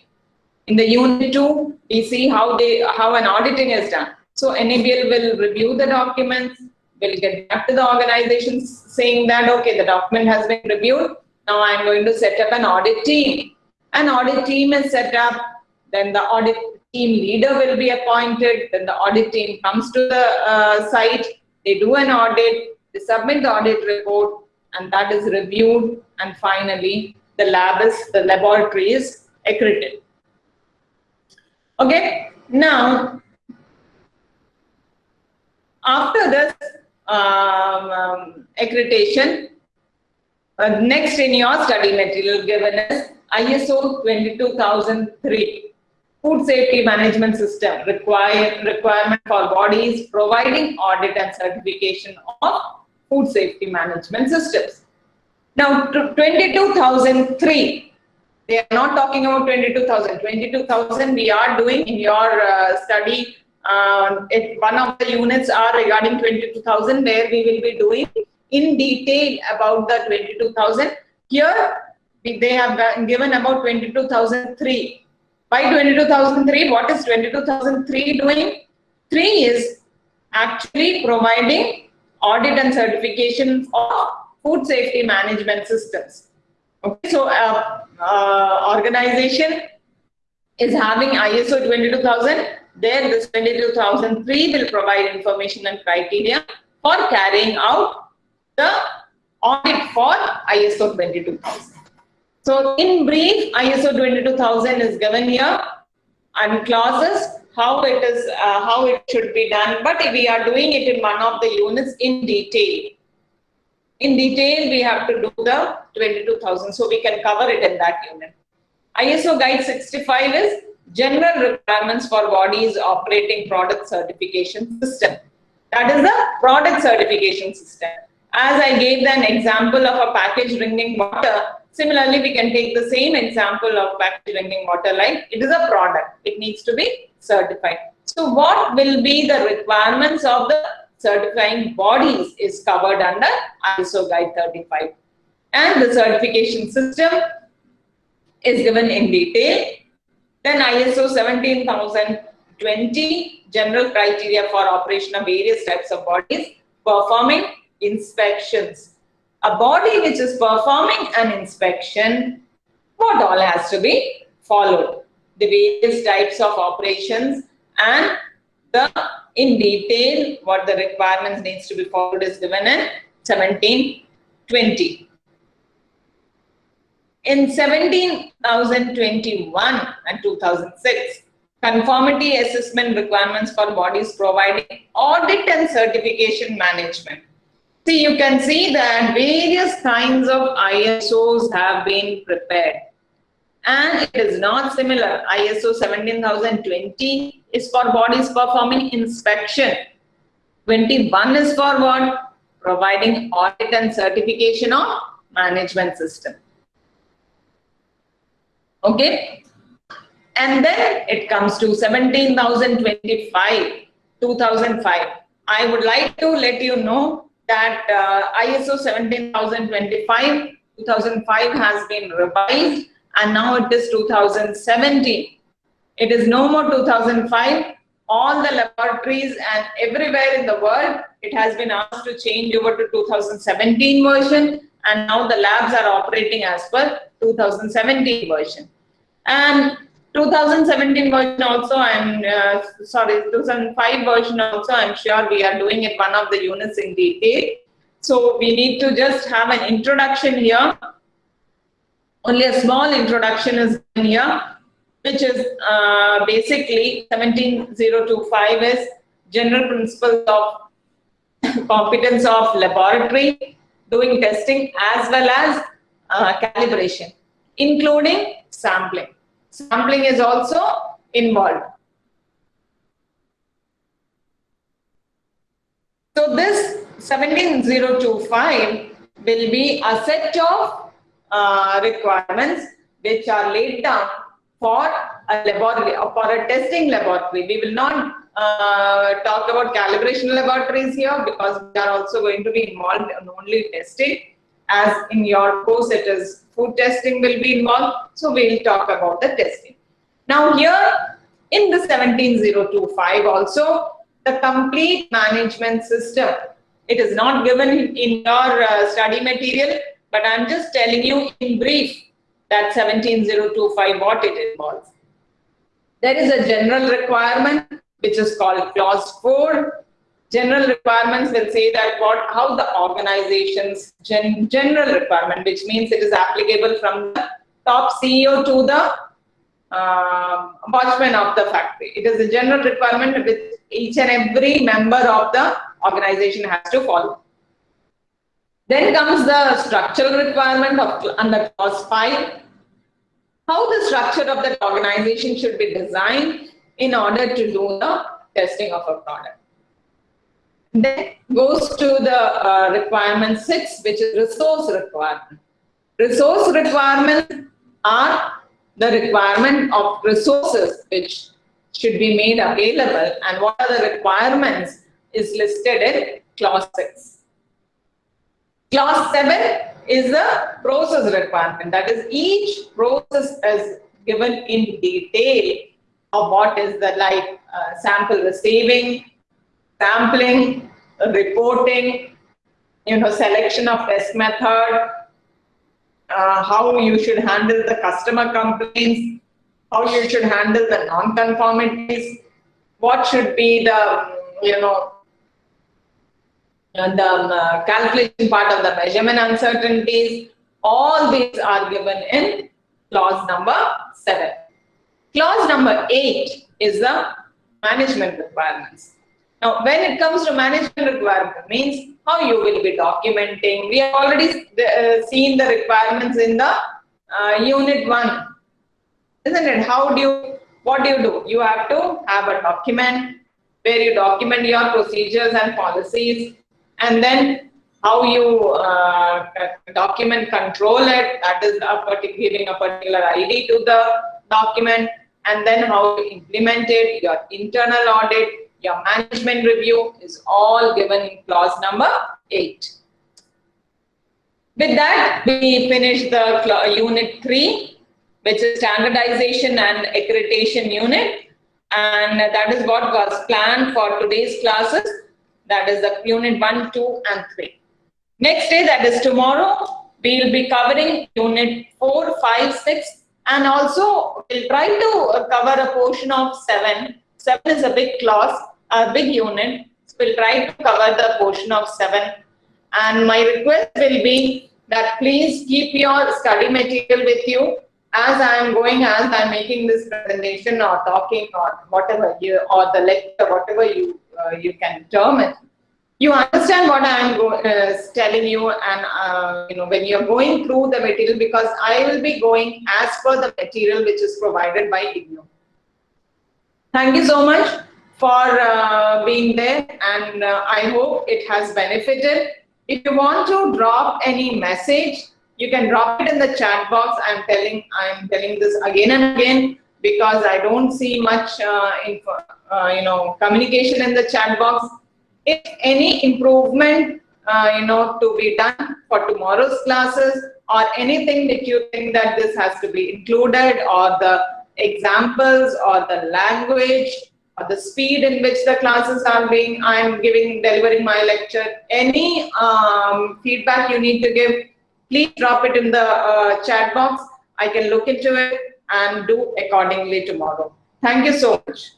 In the unit two, we see how they how an auditing is done. So NABL will review the documents, will get back to the organizations saying that, okay, the document has been reviewed. Now I'm going to set up an audit team. An audit team is set up, then the audit team leader will be appointed, then the audit team comes to the uh, site, they do an audit, they submit the audit report and that is reviewed and finally the lab is, the laboratory is accredited. Okay, now after this um, um, accreditation, uh, next in your study material given is ISO 22003 food safety management system require, requirement for bodies providing audit and certification of food safety management systems. Now, 22,003, they are not talking about 22,000. 22,000 we are doing in your uh, study. Uh, it, one of the units are regarding 22,000 where we will be doing in detail about the 22,000. Here, they have given about 22,003. By 22,003, what is 22,003 doing? 3 is actually providing audit and certification of food safety management systems. Okay, so uh, uh, organization is having ISO 22000. There, this 22003 will provide information and criteria for carrying out the audit for ISO 22000. So, in brief, ISO 22000 is given here and clauses how it is, uh, how it should be done, but we are doing it in one of the units in detail. In detail, we have to do the 22,000, so we can cover it in that unit. ISO Guide 65 is general requirements for bodies operating product certification system. That is the product certification system. As I gave an example of a packaged drinking water, similarly, we can take the same example of packaged drinking water like it is a product. It needs to be certified. So what will be the requirements of the certifying bodies is covered under ISO Guide 35. And the certification system is given in detail. Then ISO 17020, general criteria for operation of various types of bodies, performing inspections. A body which is performing an inspection, what all has to be followed? the various types of operations and the in detail what the requirements needs to be followed is given in 1720. In 17,021 and 2006, conformity assessment requirements for bodies providing audit and certification management. See, you can see that various kinds of ISOs have been prepared. And it is not similar. ISO 17020 is for bodies performing inspection. 21 is for what? Providing audit and certification of management system. Okay. And then it comes to 17,025, 2005. I would like to let you know that uh, ISO 17025 2005 has been revised and now it is 2017. It is no more 2005. All the laboratories and everywhere in the world, it has been asked to change over to 2017 version and now the labs are operating as per 2017 version. And 2017 version also, I'm uh, sorry, 2005 version also, I'm sure we are doing it one of the units in detail. So we need to just have an introduction here. Only a small introduction is in here, which is uh, basically 17025 is general principles of competence of laboratory, doing testing as well as uh, calibration, including sampling. Sampling is also involved. So this 17025 will be a set of uh, requirements which are laid down for a laboratory or for a testing laboratory. We will not uh, talk about calibration laboratories here because we are also going to be involved in only testing as in your course it is food testing will be involved. So we'll talk about the testing. Now here in the 17025 also the complete management system. It is not given in your uh, study material, but I'm just telling you in brief that 17025 what it involves. There is a general requirement which is called clause 4 general requirements will say that what how the organization's gen, general requirement, which means it is applicable from the top CEO to the uh, watchman of the factory. It is a general requirement which each and every member of the organization has to follow. Then comes the structural requirement of under clause 5. How the structure of the organization should be designed in order to do the testing of a product. Then goes to the uh, requirement six, which is resource requirement. Resource requirements are the requirement of resources which should be made available and what are the requirements is listed in clause 6. Clause 7 is the process requirement. That is each process is given in detail of what is the like uh, sample receiving, sampling, reporting, you know, selection of test method, uh, how you should handle the customer complaints, how you should handle the non-conformities, what should be the, you know, and the um, uh, calculation part of the measurement uncertainties, all these are given in clause number 7. Clause number 8 is the management requirements. Now, when it comes to management requirement, means how you will be documenting. We have already uh, seen the requirements in the uh, unit 1, isn't it? How do you, what do you do? You have to have a document where you document your procedures and policies and then how you uh, document control it, that is a giving a particular ID to the document and then how you implement it, your internal audit, your management review is all given in clause number 8. With that, we finish the unit 3, which is standardization and accreditation unit. And that is what was planned for today's classes. That is the unit 1, 2, and 3. Next day, that is tomorrow, we will be covering unit 4, 5, 6, and also we'll try to cover a portion of 7. 7 is a big class a big unit. So We'll try to cover the portion of 7. And my request will be that please keep your study material with you as I am going, as I'm making this presentation or talking or whatever you, or the lecture, whatever you, uh, you can term it, you understand what I'm uh, telling you and, uh, you know, when you're going through the material because I will be going as per the material which is provided by IGNOU. Thank you so much for uh, being there and uh, I hope it has benefited. If you want to drop any message, you can drop it in the chat box. I'm telling, I'm telling this again and again because I don't see much, uh, info, uh, you know, communication in the chat box. If any improvement, uh, you know, to be done for tomorrow's classes or anything that you think that this has to be included or the examples or the language or the speed in which the classes are being, I'm giving, delivering my lecture, any um, feedback you need to give, please drop it in the uh, chat box. I can look into it and do accordingly tomorrow. Thank you so much.